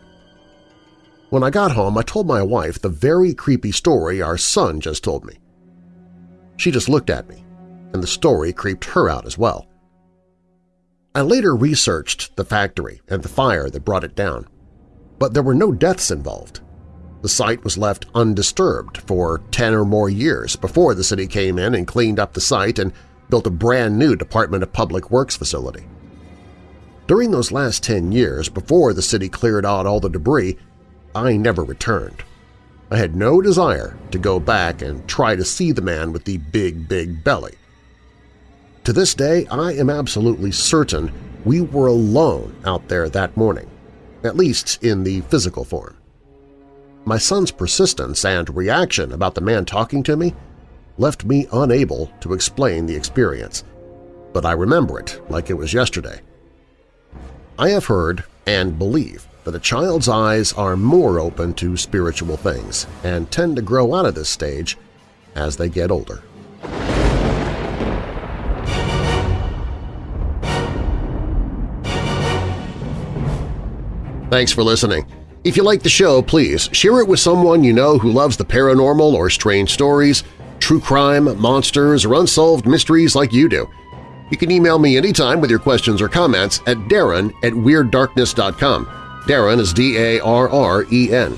When I got home, I told my wife the very creepy story our son just told me. She just looked at me, and the story creeped her out as well. I later researched the factory and the fire that brought it down, but there were no deaths involved. The site was left undisturbed for 10 or more years before the city came in and cleaned up the site and built a brand new Department of Public Works facility. During those last 10 years, before the city cleared out all the debris, I never returned. I had no desire to go back and try to see the man with the big, big belly. To this day, I am absolutely certain we were alone out there that morning, at least in the physical form. my son's persistence and reaction about the man talking to me left me unable to explain the experience, but I remember it like it was yesterday. I have heard and believe that a child's eyes are more open to spiritual things and tend to grow out of this stage as they get older. Thanks for listening. If you like the show, please share it with someone you know who loves the paranormal or strange stories, true crime, monsters, or unsolved mysteries like you do. You can email me anytime with your questions or comments at darren at WeirdDarkness.com. Darren is D-A-R-R-E-N.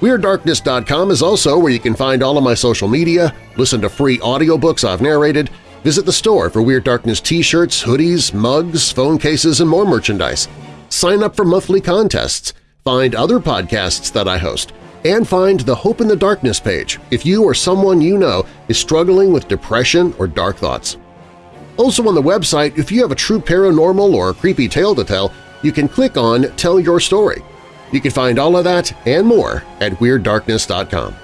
WeirdDarkness.com is also where you can find all of my social media, listen to free audiobooks I've narrated, visit the store for Weird Darkness t-shirts, hoodies, mugs, phone cases, and more merchandise. Sign up for monthly contests, find other podcasts that I host, and find the Hope in the Darkness page if you or someone you know is struggling with depression or dark thoughts. Also on the website, if you have a true paranormal or creepy tale to tell, you can click on Tell Your Story. You can find all of that and more at WeirdDarkness.com.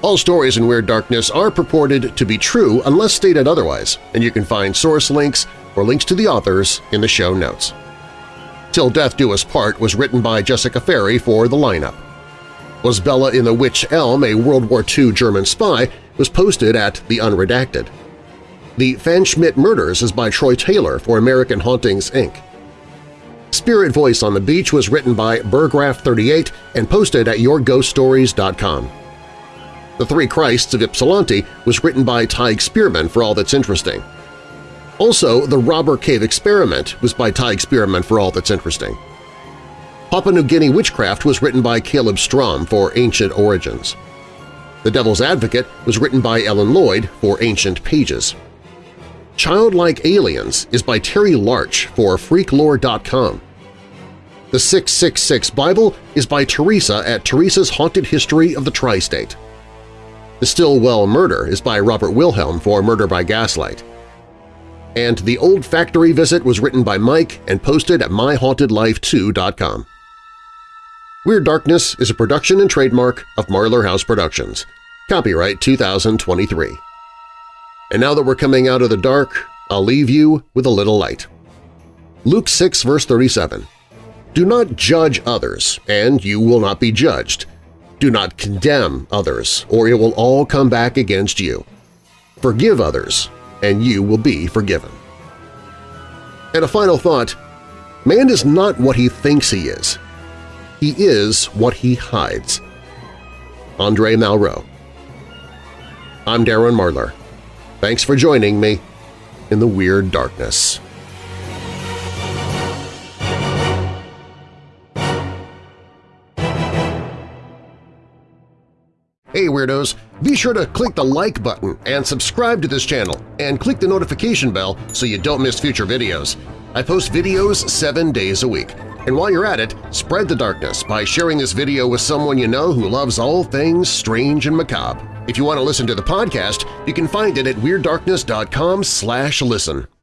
All stories in Weird Darkness are purported to be true unless stated otherwise, and you can find source links or links to the authors in the show notes. Till Death Do Us Part was written by Jessica Ferri for the lineup. Was Bella in the Wych Elm a World War II German spy was posted at The Unredacted. The Pfanschmidt Murders is by Troy Taylor for American Hauntings, Inc. Spirit Voice on the Beach was written by Burgraff38 and posted at YourGhostStories.com. The Three Christs of Ypsilanti was written by Tig Spearman for All That's Interesting. Also, The Robber Cave Experiment was by Tig Spearman for All That's Interesting. Papua New Guinea Witchcraft was written by Caleb Strom for Ancient Origins. The Devil's Advocate was written by Ellen Lloyd for Ancient Pages. Childlike Aliens is by Terry Larch for Freaklore.com. The 666 Bible is by Theresa at Theresa's Haunted History of the Tri-State. The Stillwell Murder is by Robert Wilhelm for Murder by Gaslight. And The Old Factory Visit was written by Mike and posted at MyHauntedLifeToo.com. Weird Darkness is a production and trademark of Marlar House Productions. Copyright 2023. And now that we're coming out of the dark, I'll leave you with a little light. Luke 6 verse 37 Do not judge others, and you will not be judged. Do not condemn others, or it will all come back against you. Forgive others, and you will be forgiven. And a final thought, man is not what he thinks he is. He is what he hides. Andre Malraux I'm Darren Marlar. Thanks for joining me in the Weird Darkness. Hey Weirdos! Be sure to click the like button and subscribe to this channel, and click the notification bell so you don't miss future videos. I post videos seven days a week. And while you're at it, spread the darkness by sharing this video with someone you know who loves all things strange and macabre. If you want to listen to the podcast, you can find it at WeirdDarkness.com listen.